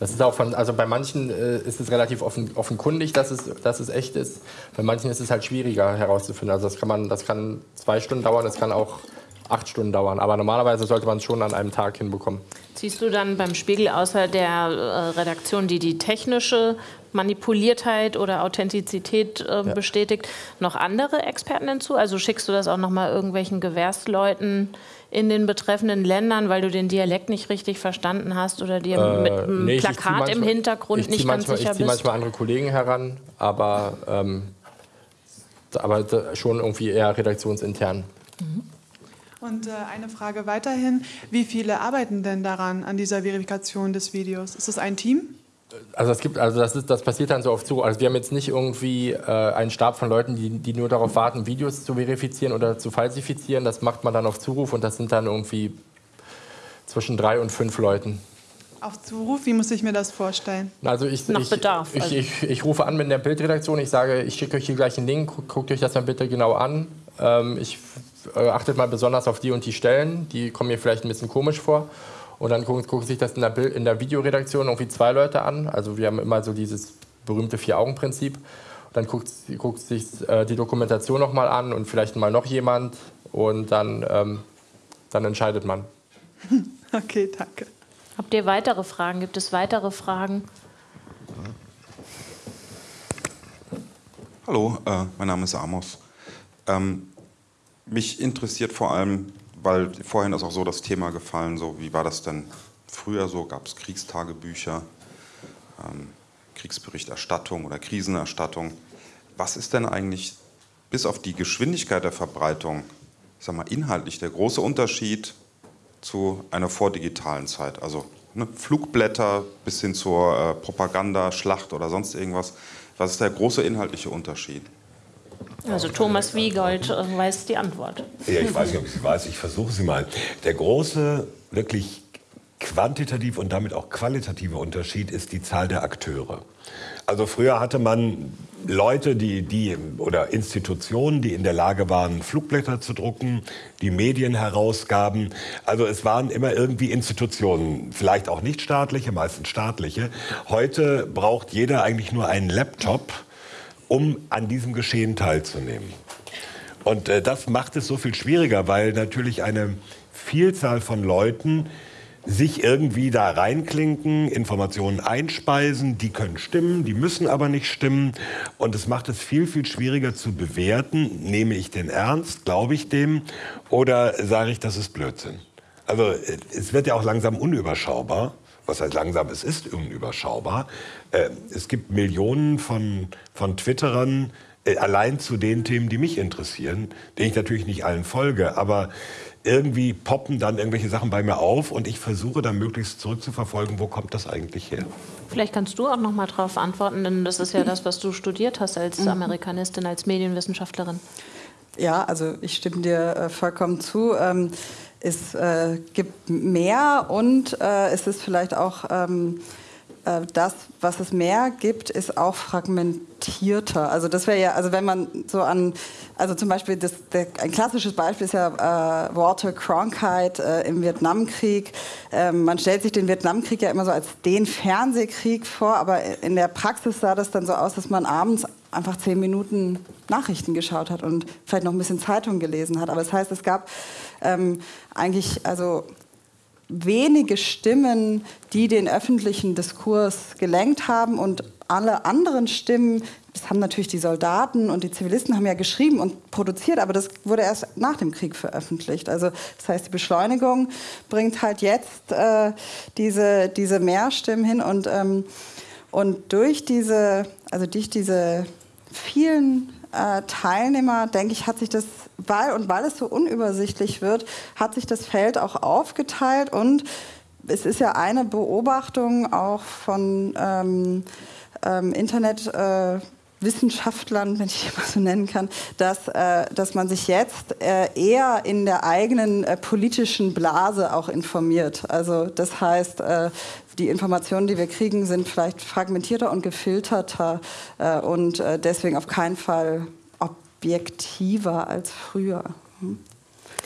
das ist auch von, also bei manchen äh, ist es relativ offen, offenkundig, dass es, dass es echt ist. Bei manchen ist es halt schwieriger herauszufinden. Also das kann man, das kann zwei Stunden dauern, das kann auch acht Stunden dauern. Aber normalerweise sollte man es schon an einem Tag hinbekommen. Siehst du dann beim Spiegel außer der äh, Redaktion, die die technische Manipuliertheit oder Authentizität äh, ja. bestätigt, noch andere Experten hinzu? Also schickst du das auch noch mal irgendwelchen Gewährsleuten in den betreffenden Ländern, weil du den Dialekt nicht richtig verstanden hast oder dir äh, mit einem nee, Plakat manchmal, im Hintergrund nicht ganz manchmal, sicher ich bist? Ich ziehe manchmal andere Kollegen heran, aber, ähm, aber schon irgendwie eher redaktionsintern. Mhm. Und äh, eine Frage weiterhin, wie viele arbeiten denn daran, an dieser Verifikation des Videos? Ist es ein Team? Also es gibt, also das, ist, das passiert dann so oft so. Also wir haben jetzt nicht irgendwie äh, einen Stab von Leuten, die, die nur darauf warten, Videos zu verifizieren oder zu falsifizieren. Das macht man dann auf Zuruf und das sind dann irgendwie zwischen drei und fünf Leuten. Auf Zuruf, wie muss ich mir das vorstellen? Also ich, Nach ich, Bedarf. Ich, also. ich, ich, rufe an mit der Bildredaktion, ich sage, ich schicke euch hier gleich einen Link, guckt euch das mal bitte genau an. Ähm, ich äh, achtet mal besonders auf die und die Stellen, die kommen mir vielleicht ein bisschen komisch vor. Und dann gucken, gucken sich das in der, Bild, in der Videoredaktion irgendwie zwei Leute an. Also wir haben immer so dieses berühmte Vier-Augen-Prinzip. Dann guckt, guckt sich äh, die Dokumentation nochmal an und vielleicht mal noch jemand. Und dann, ähm, dann entscheidet man. Okay, danke. Habt ihr weitere Fragen? Gibt es weitere Fragen? Hallo, äh, mein Name ist Amos. Ähm, mich interessiert vor allem, weil vorhin ist auch so das Thema gefallen, so wie war das denn früher so? Gab es Kriegstagebücher, ähm, Kriegsberichterstattung oder Krisenerstattung? Was ist denn eigentlich bis auf die Geschwindigkeit der Verbreitung, ich sag mal inhaltlich der große Unterschied zu einer vordigitalen Zeit? Also ne, Flugblätter bis hin zur äh, Propaganda, Schlacht oder sonst irgendwas. Was ist der große inhaltliche Unterschied? Also Thomas Wiegold äh, weiß die Antwort. Ja, ich weiß nicht, ob ich sie weiß. Ich versuche sie mal. Der große, wirklich quantitativ und damit auch qualitative Unterschied ist die Zahl der Akteure. Also früher hatte man Leute, die, die oder Institutionen, die in der Lage waren, Flugblätter zu drucken, die Medien herausgaben. Also es waren immer irgendwie Institutionen, vielleicht auch nicht staatliche, meistens staatliche. Heute braucht jeder eigentlich nur einen Laptop um an diesem Geschehen teilzunehmen. Und äh, das macht es so viel schwieriger, weil natürlich eine Vielzahl von Leuten sich irgendwie da reinklinken, Informationen einspeisen, die können stimmen, die müssen aber nicht stimmen. Und es macht es viel, viel schwieriger zu bewerten, nehme ich den ernst, glaube ich dem oder sage ich, das ist Blödsinn. Also äh, es wird ja auch langsam unüberschaubar was heißt langsam, es ist unüberschaubar. Äh, es gibt Millionen von, von Twitterern, äh, allein zu den Themen, die mich interessieren, denen ich natürlich nicht allen folge, aber irgendwie poppen dann irgendwelche Sachen bei mir auf und ich versuche dann möglichst zurückzuverfolgen, wo kommt das eigentlich her. Vielleicht kannst du auch noch mal darauf antworten, denn das ist ja das, was du studiert hast als mhm. Amerikanistin, als Medienwissenschaftlerin. Ja, also ich stimme dir äh, vollkommen zu. Es äh, gibt mehr und äh, es ist vielleicht auch ähm, äh, das, was es mehr gibt, ist auch fragmentierter. Also das wäre ja, also wenn man so an, also zum Beispiel das, der, ein klassisches Beispiel ist ja äh, Walter Cronkite äh, im Vietnamkrieg. Ähm, man stellt sich den Vietnamkrieg ja immer so als den Fernsehkrieg vor, aber in der Praxis sah das dann so aus, dass man abends einfach zehn Minuten Nachrichten geschaut hat und vielleicht noch ein bisschen Zeitung gelesen hat. Aber das heißt, es gab ähm, eigentlich also wenige Stimmen, die den öffentlichen Diskurs gelenkt haben und alle anderen Stimmen, das haben natürlich die Soldaten und die Zivilisten haben ja geschrieben und produziert, aber das wurde erst nach dem Krieg veröffentlicht. Also das heißt, die Beschleunigung bringt halt jetzt äh, diese, diese Mehrstimmen hin und, ähm, und durch diese, also durch diese vielen äh, Teilnehmer, denke ich, hat sich das, weil und weil es so unübersichtlich wird, hat sich das Feld auch aufgeteilt und es ist ja eine Beobachtung auch von ähm, ähm, Internet. Äh, wenn ich mal so nennen kann, dass, äh, dass man sich jetzt äh, eher in der eigenen äh, politischen Blase auch informiert. Also das heißt, äh, die Informationen, die wir kriegen, sind vielleicht fragmentierter und gefilterter äh, und äh, deswegen auf keinen Fall objektiver als früher. Hm?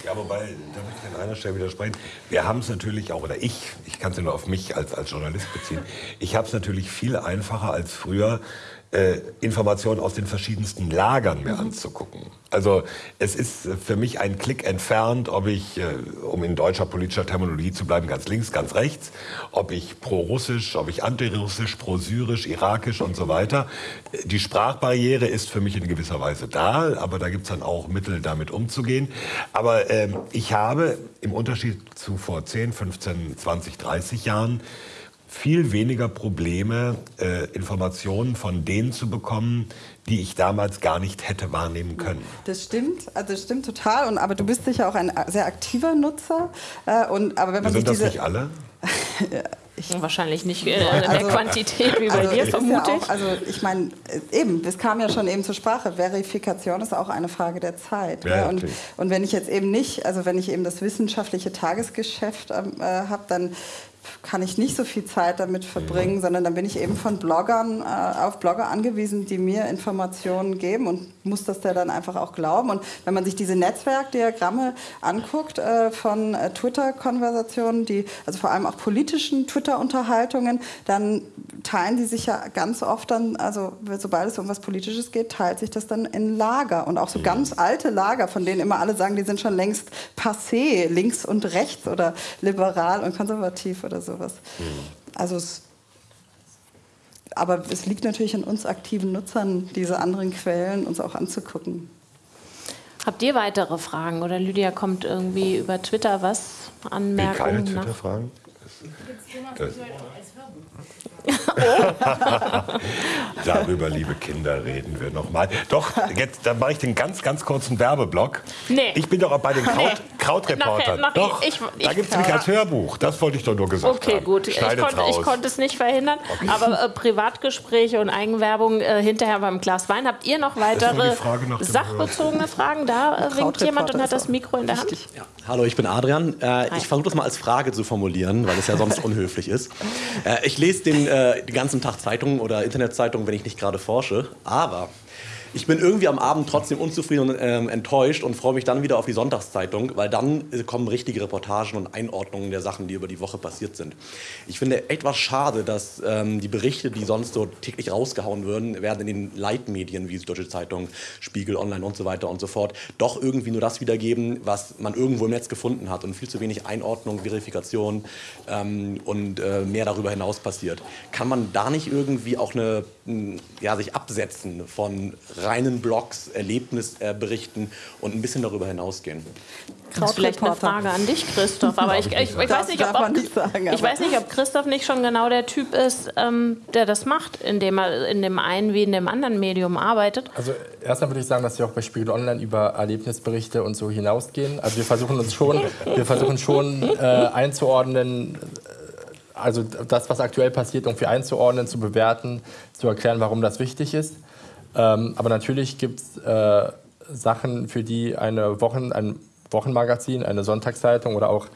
Ja, wobei, da möchte ich an einer Stelle widersprechen. Wir haben es natürlich auch, oder ich, ich kann es ja nur auf mich als, als Journalist beziehen, ich habe es natürlich viel einfacher als früher, äh, Informationen aus den verschiedensten Lagern mir mhm. anzugucken. Also es ist für mich ein Klick entfernt, ob ich, äh, um in deutscher politischer Terminologie zu bleiben, ganz links, ganz rechts, ob ich pro-russisch, ob ich antirussisch, pro-syrisch, irakisch und so weiter. Die Sprachbarriere ist für mich in gewisser Weise da, aber da gibt es dann auch Mittel, damit umzugehen. Aber ähm, ich habe im Unterschied zu vor 10, 15, 20, 30 Jahren viel weniger Probleme, äh, Informationen von denen zu bekommen, die ich damals gar nicht hätte wahrnehmen können. Das stimmt, also das stimmt total. Und, aber du bist sicher auch ein sehr aktiver Nutzer. Äh, und, aber wenn man sind das diese, nicht alle? Ich Wahrscheinlich nicht äh, in der also, Quantität wie bei also dir, vermute ja ich. Also ich meine, äh, eben, es kam ja schon eben zur Sprache, Verifikation ist auch eine Frage der Zeit. Ja, ja. Und, und, wenn ich jetzt eben nicht, also wenn ich eben das wissenschaftliche Tagesgeschäft ähm, äh, habe, dann kann ich nicht so viel Zeit damit verbringen, sondern dann bin ich eben von Bloggern äh, auf Blogger angewiesen, die mir Informationen geben und muss das der dann einfach auch glauben. Und wenn man sich diese Netzwerkdiagramme anguckt äh, von äh, Twitter-Konversationen, die also vor allem auch politischen Twitter-Unterhaltungen, dann teilen die sich ja ganz oft dann, also sobald es um was Politisches geht, teilt sich das dann in Lager und auch so ganz alte Lager, von denen immer alle sagen, die sind schon längst passé, links und rechts oder liberal und konservativ oder sowas. Mhm. Also es, aber es liegt natürlich an uns aktiven Nutzern, diese anderen Quellen uns auch anzugucken. Habt ihr weitere Fragen oder Lydia kommt irgendwie über Twitter was? Anmerkungen? Keine Twitter-Fragen? Darüber, liebe Kinder, reden wir noch mal. Doch, jetzt dann mache ich den ganz, ganz kurzen Werbeblock. Nee. Ich bin doch auch bei den Kraut, nee. Krautreportern. Nachher, doch, ich, ich, da gibt es nämlich als Hörbuch. Das wollte ich doch nur gesagt okay, haben. Okay, gut. Ich konnte, ich konnte, es nicht verhindern. Okay. Aber äh, Privatgespräche und Eigenwerbung äh, hinterher beim Glas Wein. Habt ihr noch weitere sachbezogene Fragen? Da äh, winkt jemand und hat das Mikro in der Hand. Ja. Hallo, ich bin Adrian. Äh, ich versuche das mal als Frage zu formulieren, weil es ja sonst unhöflich ist. Äh, ich lese den äh, den ganzen Tag Zeitungen oder Internetzeitungen, wenn ich nicht gerade forsche. Aber ich bin irgendwie am Abend trotzdem unzufrieden und ähm, enttäuscht und freue mich dann wieder auf die Sonntagszeitung, weil dann kommen richtige Reportagen und Einordnungen der Sachen, die über die Woche passiert sind. Ich finde etwas schade, dass ähm, die Berichte, die sonst so täglich rausgehauen würden, werden in den Leitmedien wie Deutsche Zeitung, Spiegel Online und so weiter und so fort, doch irgendwie nur das wiedergeben, was man irgendwo im Netz gefunden hat und viel zu wenig Einordnung, Verifikation ähm, und äh, mehr darüber hinaus passiert. Kann man da nicht irgendwie auch eine, ja, sich absetzen von reinen Blogs, Erlebnisberichten und ein bisschen darüber hinausgehen. Das ist vielleicht eine Frage an dich, Christoph. Aber ich, ich, ich, weiß nicht, ob, ob, sagen, ich weiß nicht, ob Christoph nicht schon genau der Typ ist, ähm, der das macht, indem er in dem einen wie in dem anderen Medium arbeitet. Also erstmal würde ich sagen, dass wir auch bei Spiegel Online über Erlebnisberichte und so hinausgehen. Also wir versuchen uns schon, wir versuchen schon äh, einzuordnen, äh, also das, was aktuell passiert, irgendwie einzuordnen, zu bewerten, zu erklären, warum das wichtig ist. Ähm, aber natürlich gibt es äh, Sachen, für die eine Wochen, ein Wochenmagazin, eine Sonntagszeitung oder auch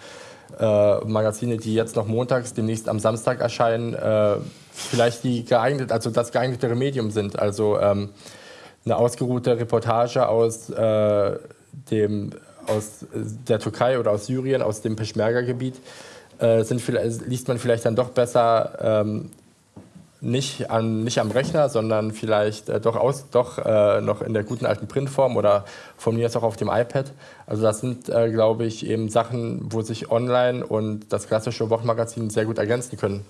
äh, Magazine, die jetzt noch montags, demnächst am Samstag erscheinen, äh, vielleicht die geeignet, also das geeignetere Medium sind. Also ähm, eine ausgeruhte Reportage aus, äh, dem, aus der Türkei oder aus Syrien, aus dem Peschmerga-Gebiet, äh, liest man vielleicht dann doch besser ähm, nicht, an, nicht am Rechner, sondern vielleicht äh, doch, aus, doch äh, noch in der guten alten Printform oder von mir jetzt auch auf dem iPad. Also das sind, äh, glaube ich, eben Sachen, wo sich online und das klassische Wochenmagazin sehr gut ergänzen können.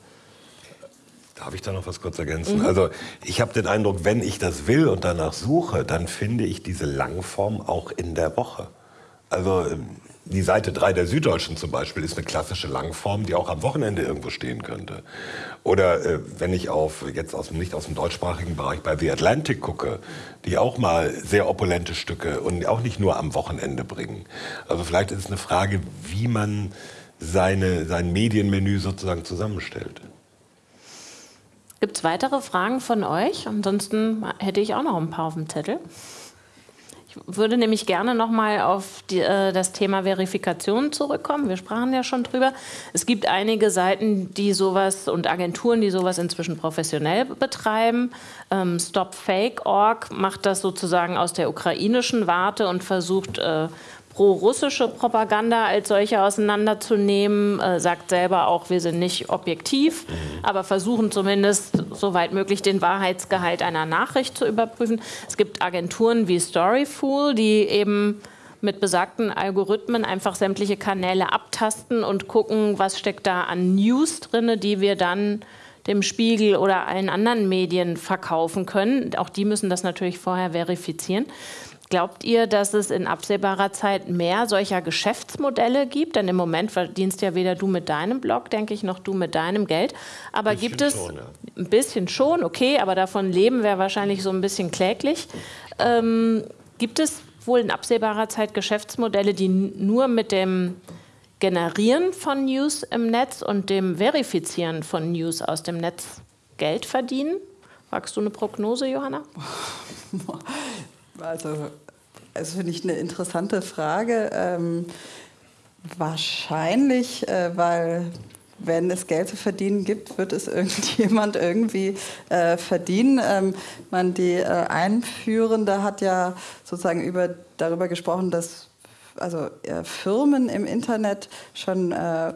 Darf ich da noch was kurz ergänzen? Mhm. Also ich habe den Eindruck, wenn ich das will und danach suche, dann finde ich diese Langform auch in der Woche. Also ähm, die Seite 3 der Süddeutschen zum Beispiel ist eine klassische Langform, die auch am Wochenende irgendwo stehen könnte. Oder äh, wenn ich auf, jetzt aus, nicht aus dem deutschsprachigen Bereich, bei The Atlantic gucke, die auch mal sehr opulente Stücke und auch nicht nur am Wochenende bringen. Also vielleicht ist es eine Frage, wie man seine, sein Medienmenü sozusagen zusammenstellt. Gibt es weitere Fragen von euch? Ansonsten hätte ich auch noch ein paar auf dem Zettel. Ich würde nämlich gerne noch mal auf die, äh, das Thema Verifikation zurückkommen. Wir sprachen ja schon drüber. Es gibt einige Seiten, die sowas und Agenturen, die sowas inzwischen professionell betreiben. Ähm, StopFake.org macht das sozusagen aus der ukrainischen Warte und versucht äh, pro-russische Propaganda als solche auseinanderzunehmen, äh, sagt selber auch, wir sind nicht objektiv, aber versuchen zumindest soweit möglich den Wahrheitsgehalt einer Nachricht zu überprüfen. Es gibt Agenturen wie Storyfool, die eben mit besagten Algorithmen einfach sämtliche Kanäle abtasten und gucken, was steckt da an News drin, die wir dann dem Spiegel oder allen anderen Medien verkaufen können. Auch die müssen das natürlich vorher verifizieren. Glaubt ihr, dass es in absehbarer Zeit mehr solcher Geschäftsmodelle gibt? Denn im Moment verdienst ja weder du mit deinem Blog, denke ich, noch du mit deinem Geld. Aber gibt es schon, ja. ein bisschen schon, okay, aber davon leben wäre wahrscheinlich so ein bisschen kläglich. Ähm, gibt es wohl in absehbarer Zeit Geschäftsmodelle, die nur mit dem Generieren von News im Netz und dem Verifizieren von News aus dem Netz Geld verdienen? Wagst du eine Prognose, Johanna? Also, also finde ich eine interessante Frage. Ähm, wahrscheinlich, äh, weil wenn es Geld zu verdienen gibt, wird es irgendjemand irgendwie äh, verdienen. Ähm, man, die äh, Einführende hat ja sozusagen über, darüber gesprochen, dass also, äh, Firmen im Internet schon äh,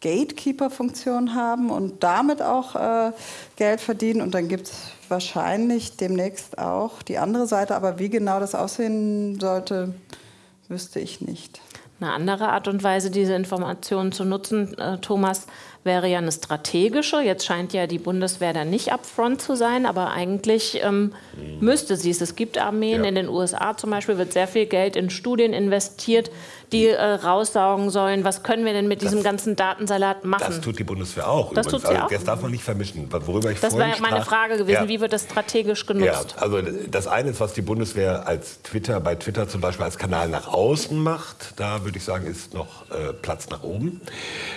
Gatekeeper-Funktion haben und damit auch äh, Geld verdienen. Und dann gibt es wahrscheinlich demnächst auch die andere Seite, aber wie genau das aussehen sollte, wüsste ich nicht. Eine andere Art und Weise, diese Informationen zu nutzen, äh, Thomas, wäre ja eine strategische. Jetzt scheint ja die Bundeswehr da nicht upfront zu sein, aber eigentlich ähm, müsste sie es. Es gibt Armeen, ja. in den USA zum Beispiel wird sehr viel Geld in Studien investiert, die äh, raussaugen sollen, was können wir denn mit das, diesem ganzen Datensalat machen. Das tut die Bundeswehr auch. Das, tut sie also, auch. das darf man nicht vermischen. Worüber ich das wäre meine Frage gewesen, ja. wie wird das strategisch genutzt? Ja, also das eine ist, was die Bundeswehr als Twitter, bei Twitter zum Beispiel als Kanal nach außen macht. Da würde ich sagen, ist noch äh, Platz nach oben.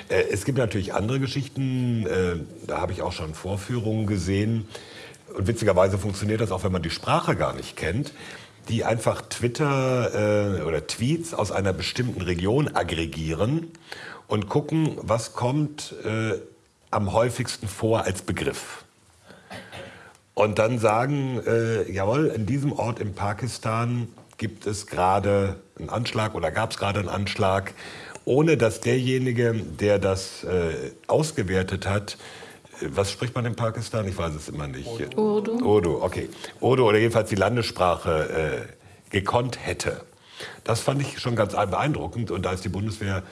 Äh, es gibt natürlich andere Geschichten, äh, da habe ich auch schon Vorführungen gesehen. Und witzigerweise funktioniert das auch, wenn man die Sprache gar nicht kennt die einfach Twitter äh, oder Tweets aus einer bestimmten Region aggregieren und gucken, was kommt äh, am häufigsten vor als Begriff. Und dann sagen, äh, jawohl, in diesem Ort in Pakistan gibt es gerade einen Anschlag oder gab es gerade einen Anschlag, ohne dass derjenige, der das äh, ausgewertet hat, was spricht man in Pakistan? Ich weiß es immer nicht. Urdu. Urdu, okay. Urdu oder jedenfalls die Landessprache äh, gekonnt hätte. Das fand ich schon ganz beeindruckend und da ist die Bundeswehr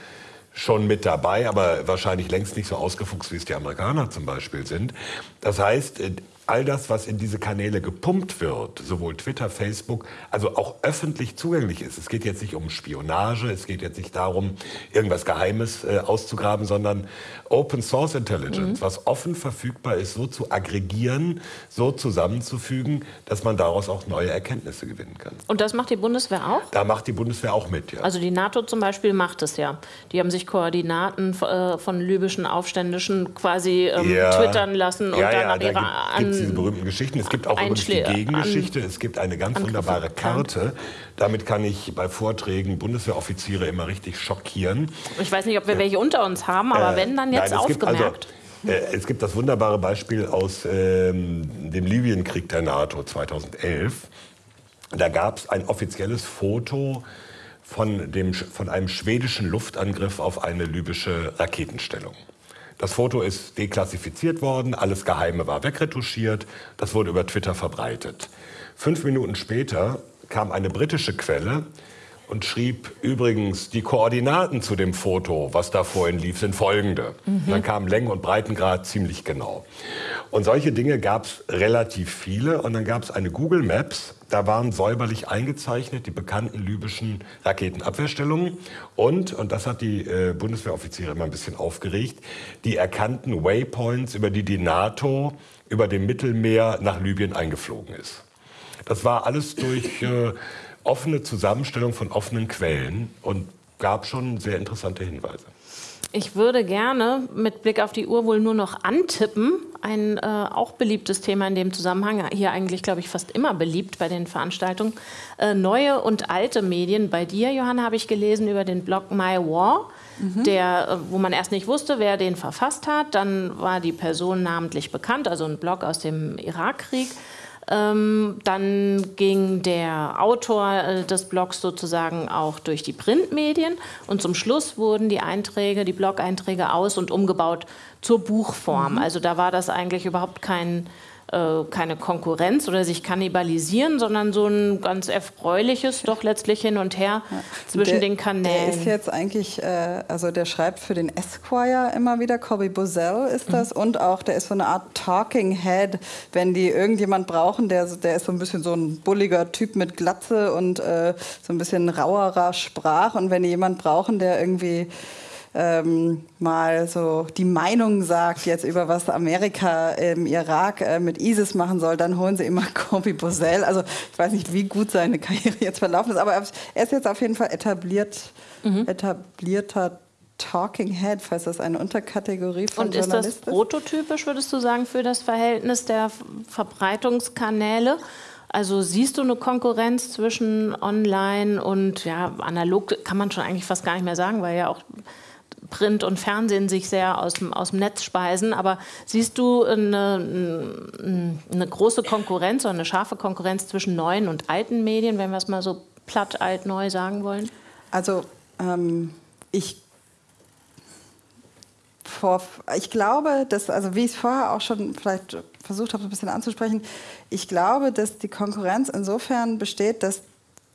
schon mit dabei, aber wahrscheinlich längst nicht so ausgefuchst, wie es die Amerikaner zum Beispiel sind. Das heißt, äh, all das, was in diese Kanäle gepumpt wird, sowohl Twitter, Facebook, also auch öffentlich zugänglich ist. Es geht jetzt nicht um Spionage, es geht jetzt nicht darum, irgendwas Geheimes äh, auszugraben, sondern Open Source Intelligence, mhm. was offen verfügbar ist, so zu aggregieren, so zusammenzufügen, dass man daraus auch neue Erkenntnisse gewinnen kann. Und das macht die Bundeswehr auch? Da macht die Bundeswehr auch mit, ja. Also die NATO zum Beispiel macht es ja. Die haben sich Koordinaten äh, von libyschen Aufständischen quasi ähm, ja. twittern lassen und ja, dann ja, an ihre es diese berühmten Geschichten. Es gibt auch übrigens die Gegengeschichte. Es gibt eine ganz wunderbare Karte. Damit kann ich bei Vorträgen Bundeswehroffiziere immer richtig schockieren. Ich weiß nicht, ob wir welche unter uns haben, aber äh, wenn, dann jetzt nein, aufgemerkt. Gibt also, äh, es gibt das wunderbare Beispiel aus ähm, dem Libyenkrieg der NATO 2011. Da gab es ein offizielles Foto von, dem, von einem schwedischen Luftangriff auf eine libysche Raketenstellung. Das Foto ist deklassifiziert worden, alles Geheime war wegretuschiert, das wurde über Twitter verbreitet. Fünf Minuten später kam eine britische Quelle und schrieb übrigens, die Koordinaten zu dem Foto, was da vorhin lief, sind folgende. Mhm. Dann kam Längen- und Breitengrad ziemlich genau. Und solche Dinge gab es relativ viele. Und dann gab es eine Google Maps, da waren säuberlich eingezeichnet die bekannten libyschen Raketenabwehrstellungen und, und das hat die äh, Bundeswehroffiziere immer ein bisschen aufgeregt, die erkannten Waypoints, über die die NATO über dem Mittelmeer nach Libyen eingeflogen ist. Das war alles durch äh, offene Zusammenstellung von offenen Quellen und gab schon sehr interessante Hinweise. Ich würde gerne mit Blick auf die Uhr wohl nur noch antippen. Ein äh, auch beliebtes Thema in dem Zusammenhang, hier eigentlich, glaube ich, fast immer beliebt bei den Veranstaltungen. Äh, neue und alte Medien. Bei dir, Johanna, habe ich gelesen über den Blog My War. Mhm. Der, äh, wo man erst nicht wusste, wer den verfasst hat. Dann war die Person namentlich bekannt, also ein Blog aus dem Irakkrieg. Ähm, dann ging der Autor äh, des Blogs sozusagen auch durch die Printmedien und zum Schluss wurden die Einträge, die Blog-Einträge aus und umgebaut zur Buchform. Mhm. Also da war das eigentlich überhaupt kein keine Konkurrenz oder sich kannibalisieren, sondern so ein ganz erfreuliches, doch letztlich hin und her ja. zwischen der, den Kanälen. Der ist jetzt eigentlich, äh, also der schreibt für den Esquire immer wieder, Coby Bozell ist das, mhm. und auch der ist so eine Art Talking Head, wenn die irgendjemand brauchen, der, der ist so ein bisschen so ein bulliger Typ mit Glatze und äh, so ein bisschen rauerer Sprach und wenn die jemand brauchen, der irgendwie ähm, mal so die Meinung sagt jetzt über was Amerika im Irak äh, mit ISIS machen soll, dann holen sie immer Kobi Bosell. Also ich weiß nicht, wie gut seine Karriere jetzt verlaufen ist, aber er ist jetzt auf jeden Fall etabliert, mhm. etablierter Talking Head, falls das eine Unterkategorie von Und ist das prototypisch, würdest du sagen, für das Verhältnis der Verbreitungskanäle? Also siehst du eine Konkurrenz zwischen online und ja, analog kann man schon eigentlich fast gar nicht mehr sagen, weil ja auch Print und Fernsehen sich sehr aus dem, aus dem Netz speisen. Aber siehst du eine, eine große Konkurrenz oder eine scharfe Konkurrenz zwischen neuen und alten Medien, wenn wir es mal so platt, alt, neu sagen wollen? Also ähm, ich vor, ich glaube, dass, also wie ich es vorher auch schon vielleicht versucht habe, ein bisschen anzusprechen, ich glaube, dass die Konkurrenz insofern besteht, dass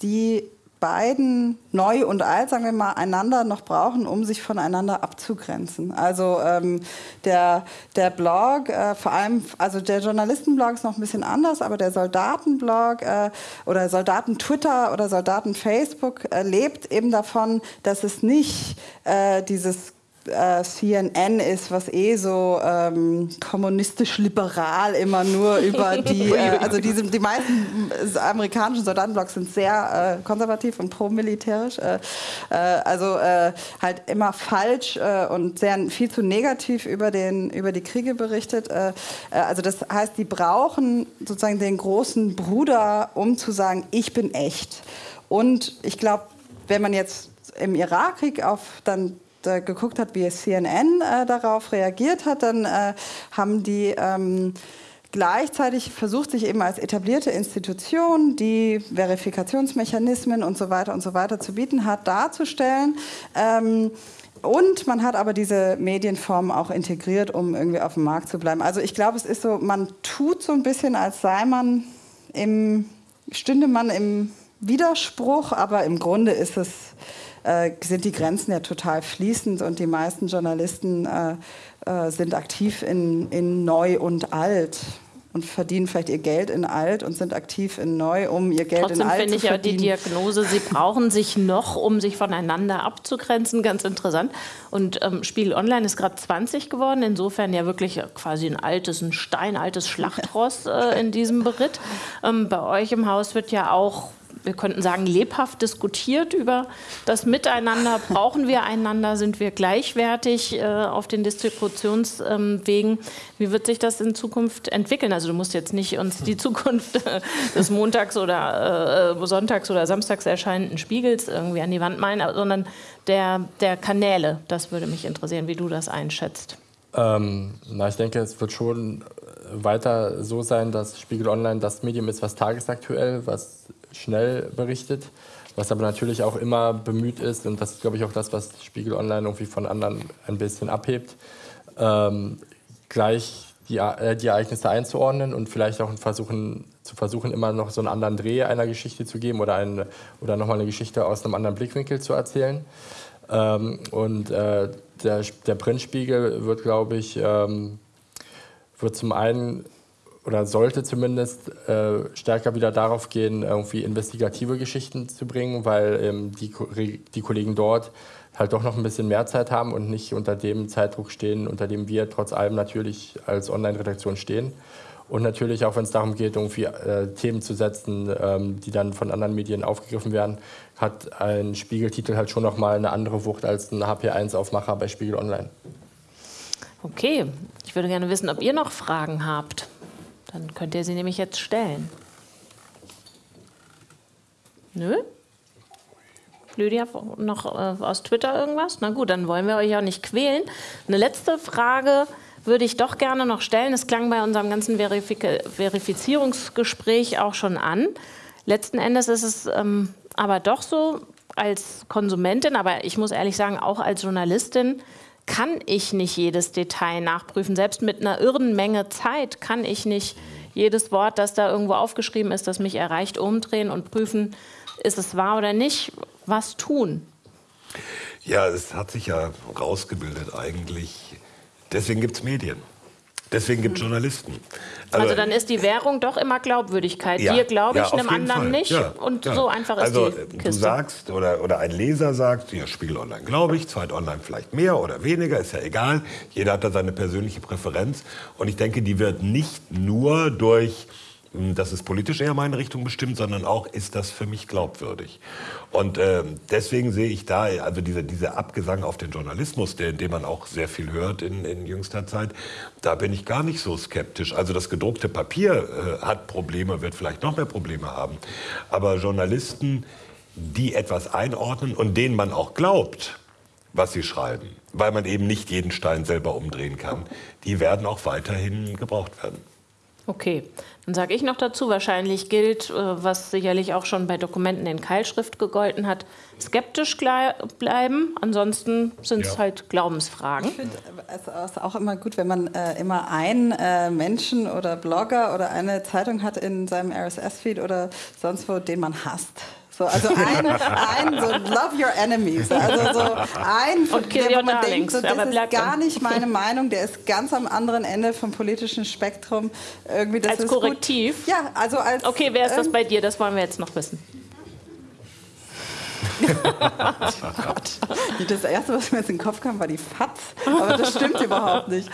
die beiden, neu und alt, sagen wir mal, einander noch brauchen, um sich voneinander abzugrenzen. Also ähm, der, der Blog, äh, vor allem, also der Journalistenblog ist noch ein bisschen anders, aber der Soldatenblog äh, oder Soldaten-Twitter oder Soldaten-Facebook äh, lebt eben davon, dass es nicht äh, dieses äh, CNN ist, was eh so ähm, kommunistisch-liberal immer nur über die, äh, also diese, die meisten amerikanischen Soldatenblocks sind sehr äh, konservativ und pro-militärisch, äh, äh, also äh, halt immer falsch und sehr viel zu negativ über, den, über die Kriege berichtet. also das heißt, die brauchen sozusagen den großen Bruder, um zu sagen, ich bin echt. Und ich glaube, wenn man jetzt im Irakkrieg auf dann äh, geguckt hat, wie CNN äh, darauf reagiert hat, dann äh, haben die ähm, gleichzeitig versucht, sich eben als etablierte Institution, die Verifikationsmechanismen und so weiter und so weiter zu bieten hat, darzustellen. Ähm, und man hat aber diese Medienform auch integriert, um irgendwie auf dem Markt zu bleiben. Also ich glaube, es ist so, man tut so ein bisschen, als sei man im, stünde man im Widerspruch, aber im Grunde ist es äh, sind die Grenzen ja total fließend und die meisten Journalisten äh, äh, sind aktiv in, in Neu und Alt und verdienen vielleicht ihr Geld in alt und sind aktiv in neu, um ihr Geld Trotzdem in alt zu verdienen. Trotzdem finde ich ja die Diagnose, sie brauchen sich noch, um sich voneinander abzugrenzen, ganz interessant. Und ähm, Spiegel Online ist gerade 20 geworden, insofern ja wirklich quasi ein altes, ein steinaltes Schlachtross äh, in diesem Beritt. Ähm, bei euch im Haus wird ja auch wir könnten sagen, lebhaft diskutiert über das Miteinander. Brauchen wir einander? Sind wir gleichwertig äh, auf den Distributionswegen? Wie wird sich das in Zukunft entwickeln? Also du musst jetzt nicht uns die Zukunft des Montags oder äh, Sonntags oder Samstags erscheinenden Spiegels irgendwie an die Wand malen, sondern der, der Kanäle. Das würde mich interessieren, wie du das einschätzt. Ähm, na, ich denke, es wird schon weiter so sein, dass Spiegel Online das Medium ist, was tagesaktuell, was schnell berichtet, was aber natürlich auch immer bemüht ist, und das ist, glaube ich, auch das, was Spiegel Online irgendwie von anderen ein bisschen abhebt, ähm, gleich die, äh, die, Ereignisse einzuordnen und vielleicht auch versuchen, zu versuchen, immer noch so einen anderen Dreh einer Geschichte zu geben oder, ein, oder nochmal eine Geschichte aus einem anderen Blickwinkel zu erzählen. Ähm, und äh, der, der Printspiegel wird, glaube ich, ähm, wird zum einen oder sollte zumindest äh, stärker wieder darauf gehen, irgendwie investigative Geschichten zu bringen, weil ähm, die, die Kollegen dort halt doch noch ein bisschen mehr Zeit haben und nicht unter dem Zeitdruck stehen, unter dem wir trotz allem natürlich als Online-Redaktion stehen. Und natürlich auch, wenn es darum geht, irgendwie äh, Themen zu setzen, ähm, die dann von anderen Medien aufgegriffen werden, hat ein Spiegeltitel halt schon noch mal eine andere Wucht als ein HP1-Aufmacher bei Spiegel Online. Okay, ich würde gerne wissen, ob ihr noch Fragen habt. Dann könnt ihr sie nämlich jetzt stellen. Nö? Lydia, noch äh, aus Twitter irgendwas? Na gut, dann wollen wir euch auch nicht quälen. Eine letzte Frage würde ich doch gerne noch stellen. Es klang bei unserem ganzen Verifik Verifizierungsgespräch auch schon an. Letzten Endes ist es ähm, aber doch so, als Konsumentin, aber ich muss ehrlich sagen, auch als Journalistin, kann ich nicht jedes Detail nachprüfen. Selbst mit einer irren Menge Zeit kann ich nicht jedes Wort, das da irgendwo aufgeschrieben ist, das mich erreicht, umdrehen und prüfen, ist es wahr oder nicht. Was tun? Ja, es hat sich ja rausgebildet eigentlich. Deswegen gibt es Medien. Deswegen gibt es Journalisten. Also, also, dann ist die Währung doch immer Glaubwürdigkeit. Ja, Dir glaube ich, ja, einem anderen Fall. nicht. Ja, und so einfach ist also, die Kiste. Du sagst oder, oder ein Leser sagt, ja, Spiegel Online glaube ich, Zweit Online vielleicht mehr oder weniger, ist ja egal. Jeder hat da seine persönliche Präferenz. Und ich denke, die wird nicht nur durch das ist politisch eher meine Richtung bestimmt, sondern auch, ist das für mich glaubwürdig? Und äh, deswegen sehe ich da, also dieser diese Abgesang auf den Journalismus, den, den man auch sehr viel hört in, in jüngster Zeit, da bin ich gar nicht so skeptisch. Also das gedruckte Papier äh, hat Probleme, wird vielleicht noch mehr Probleme haben. Aber Journalisten, die etwas einordnen und denen man auch glaubt, was sie schreiben, weil man eben nicht jeden Stein selber umdrehen kann, die werden auch weiterhin gebraucht werden. Okay, dann sage ich noch dazu, wahrscheinlich gilt, äh, was sicherlich auch schon bei Dokumenten in Keilschrift gegolten hat, skeptisch bleiben. Ansonsten sind es ja. halt Glaubensfragen. Ich finde es auch immer gut, wenn man äh, immer einen äh, Menschen oder Blogger oder eine Zeitung hat in seinem RSS-Feed oder sonst wo, den man hasst. So, also ein, ein so love your enemies. Also so ein, von dem man denkt, so, das ist gar nicht meine Meinung, der ist ganz am anderen Ende vom politischen Spektrum. Irgendwie, das als Korrektiv? Gut. Ja, also als... Okay, wer ist das bei dir? Das wollen wir jetzt noch wissen. das erste, was mir jetzt in den Kopf kam, war die FATS. Aber das stimmt überhaupt nicht.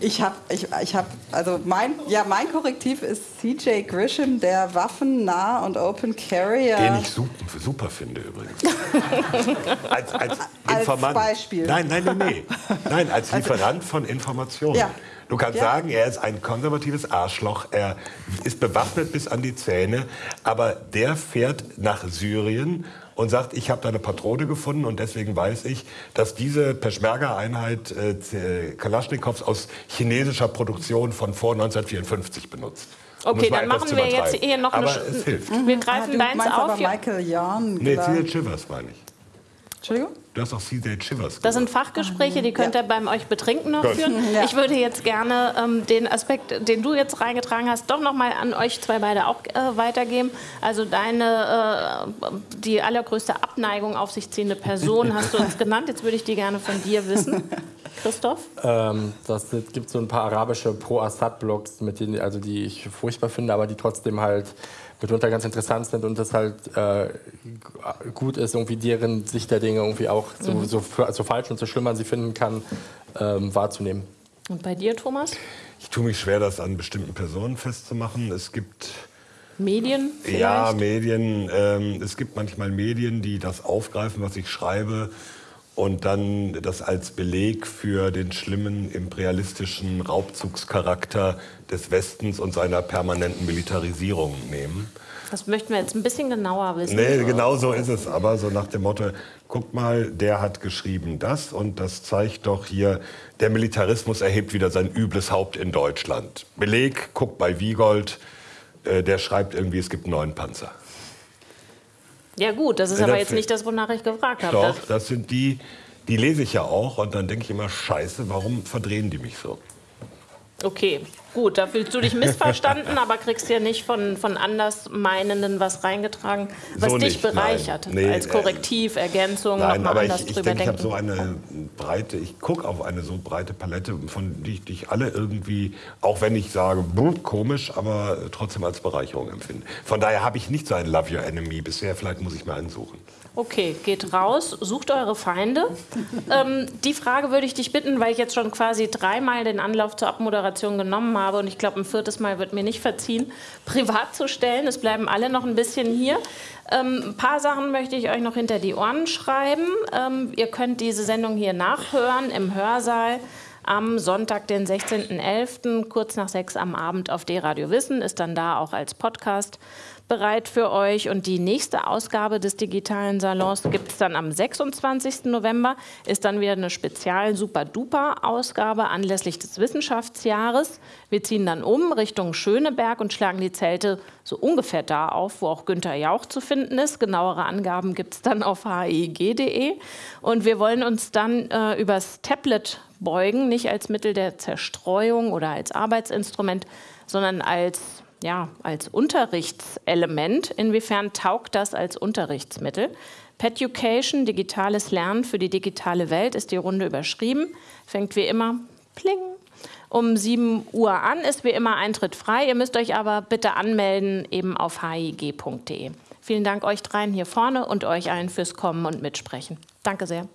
Ich habe, ich, ich hab, also mein, ja, mein Korrektiv ist CJ Grisham, der waffennah und Open Carrier. Den ich super, super finde übrigens. als, als, als Beispiel. Nein, nein, nein, nee. Nein, als also Lieferant von Informationen. Ja. Du kannst ja. sagen, er ist ein konservatives Arschloch, er ist bewaffnet bis an die Zähne, aber der fährt nach Syrien und sagt, ich habe da eine Patrone gefunden und deswegen weiß ich, dass diese Peschmerga-Einheit äh, Kalaschnikows aus chinesischer Produktion von vor 1954 benutzt. Okay, dann machen wir jetzt hier noch aber eine... es hilft. Wir greifen ah, deins auf. Aber Michael Yarn. Nee, Thiel Chivers meine ich. Entschuldigung? Du hast auch CJ Chivers. Das sind Fachgespräche, die könnt ihr beim euch betrinken noch führen. Ja. Ich würde jetzt gerne ähm, den Aspekt, den du jetzt reingetragen hast, doch noch mal an euch zwei beide auch äh, weitergeben. Also deine, äh, die allergrößte Abneigung auf sich ziehende Person hast du uns genannt. Jetzt würde ich die gerne von dir wissen. Christoph? Ähm, das gibt so ein paar arabische Pro-Assad-Blogs, also die ich furchtbar finde, aber die trotzdem halt mitunter ganz interessant sind und das halt äh, gut ist, irgendwie deren Sicht der Dinge irgendwie auch so, mhm. so, so, falsch und so schlimm man sie finden kann, ähm, wahrzunehmen. Und bei dir, Thomas? Ich tue mich schwer, das an bestimmten Personen festzumachen. Es gibt Medien? Vielleicht? Ja, Medien. Ähm, es gibt manchmal Medien, die das aufgreifen, was ich schreibe und dann das als Beleg für den schlimmen imperialistischen Raubzugscharakter des Westens und seiner permanenten Militarisierung nehmen. Das möchten wir jetzt ein bisschen genauer wissen. Nee, genau so ist es aber, so nach dem Motto, guck mal, der hat geschrieben das und das zeigt doch hier, der Militarismus erhebt wieder sein übles Haupt in Deutschland. Beleg, guck bei Wiegold, äh, der schreibt irgendwie, es gibt neun Panzer. Ja gut, das ist aber jetzt nicht das, wonach ich gefragt habe. Doch, das sind die, die lese ich ja auch und dann denke ich immer, scheiße, warum verdrehen die mich so? Okay, gut, da fühlst du dich missverstanden, aber kriegst ja nicht von, von Andersmeinenden was reingetragen, was so dich nicht, bereichert. Nee, als Korrektiv, Ergänzung, nein, nochmal aber anders ich, ich drüber denke, ich habe denken. so eine breite, ich gucke auf eine so breite Palette, von die ich, die ich alle irgendwie, auch wenn ich sage, komisch, aber trotzdem als Bereicherung empfinde. Von daher habe ich nicht so einen Love Your Enemy bisher, vielleicht muss ich mal einen suchen. Okay, geht raus, sucht eure Feinde. ähm, die Frage würde ich dich bitten, weil ich jetzt schon quasi dreimal den Anlauf zur Abmoderation genommen habe und ich glaube, ein viertes Mal wird mir nicht verziehen, privat zu stellen. Es bleiben alle noch ein bisschen hier. Ähm, ein paar Sachen möchte ich euch noch hinter die Ohren schreiben. Ähm, ihr könnt diese Sendung hier nachhören im Hörsaal am Sonntag, den 16.11., kurz nach sechs am Abend auf D-Radio Wissen, ist dann da auch als Podcast bereit für euch. Und die nächste Ausgabe des digitalen Salons gibt es dann am 26. November. Ist dann wieder eine spezial Super-Duper-Ausgabe anlässlich des Wissenschaftsjahres. Wir ziehen dann um Richtung Schöneberg und schlagen die Zelte so ungefähr da auf, wo auch Günther Jauch zu finden ist. Genauere Angaben gibt es dann auf hig.de. Und wir wollen uns dann äh, übers Tablet beugen, nicht als Mittel der Zerstreuung oder als Arbeitsinstrument, sondern als ja, als Unterrichtselement. Inwiefern taugt das als Unterrichtsmittel? Peducation, digitales Lernen für die digitale Welt, ist die Runde überschrieben. Fängt wie immer pling um 7 Uhr an, ist wie immer Eintritt frei. Ihr müsst euch aber bitte anmelden eben auf hig.de. Vielen Dank euch dreien hier vorne und euch allen fürs Kommen und Mitsprechen. Danke sehr.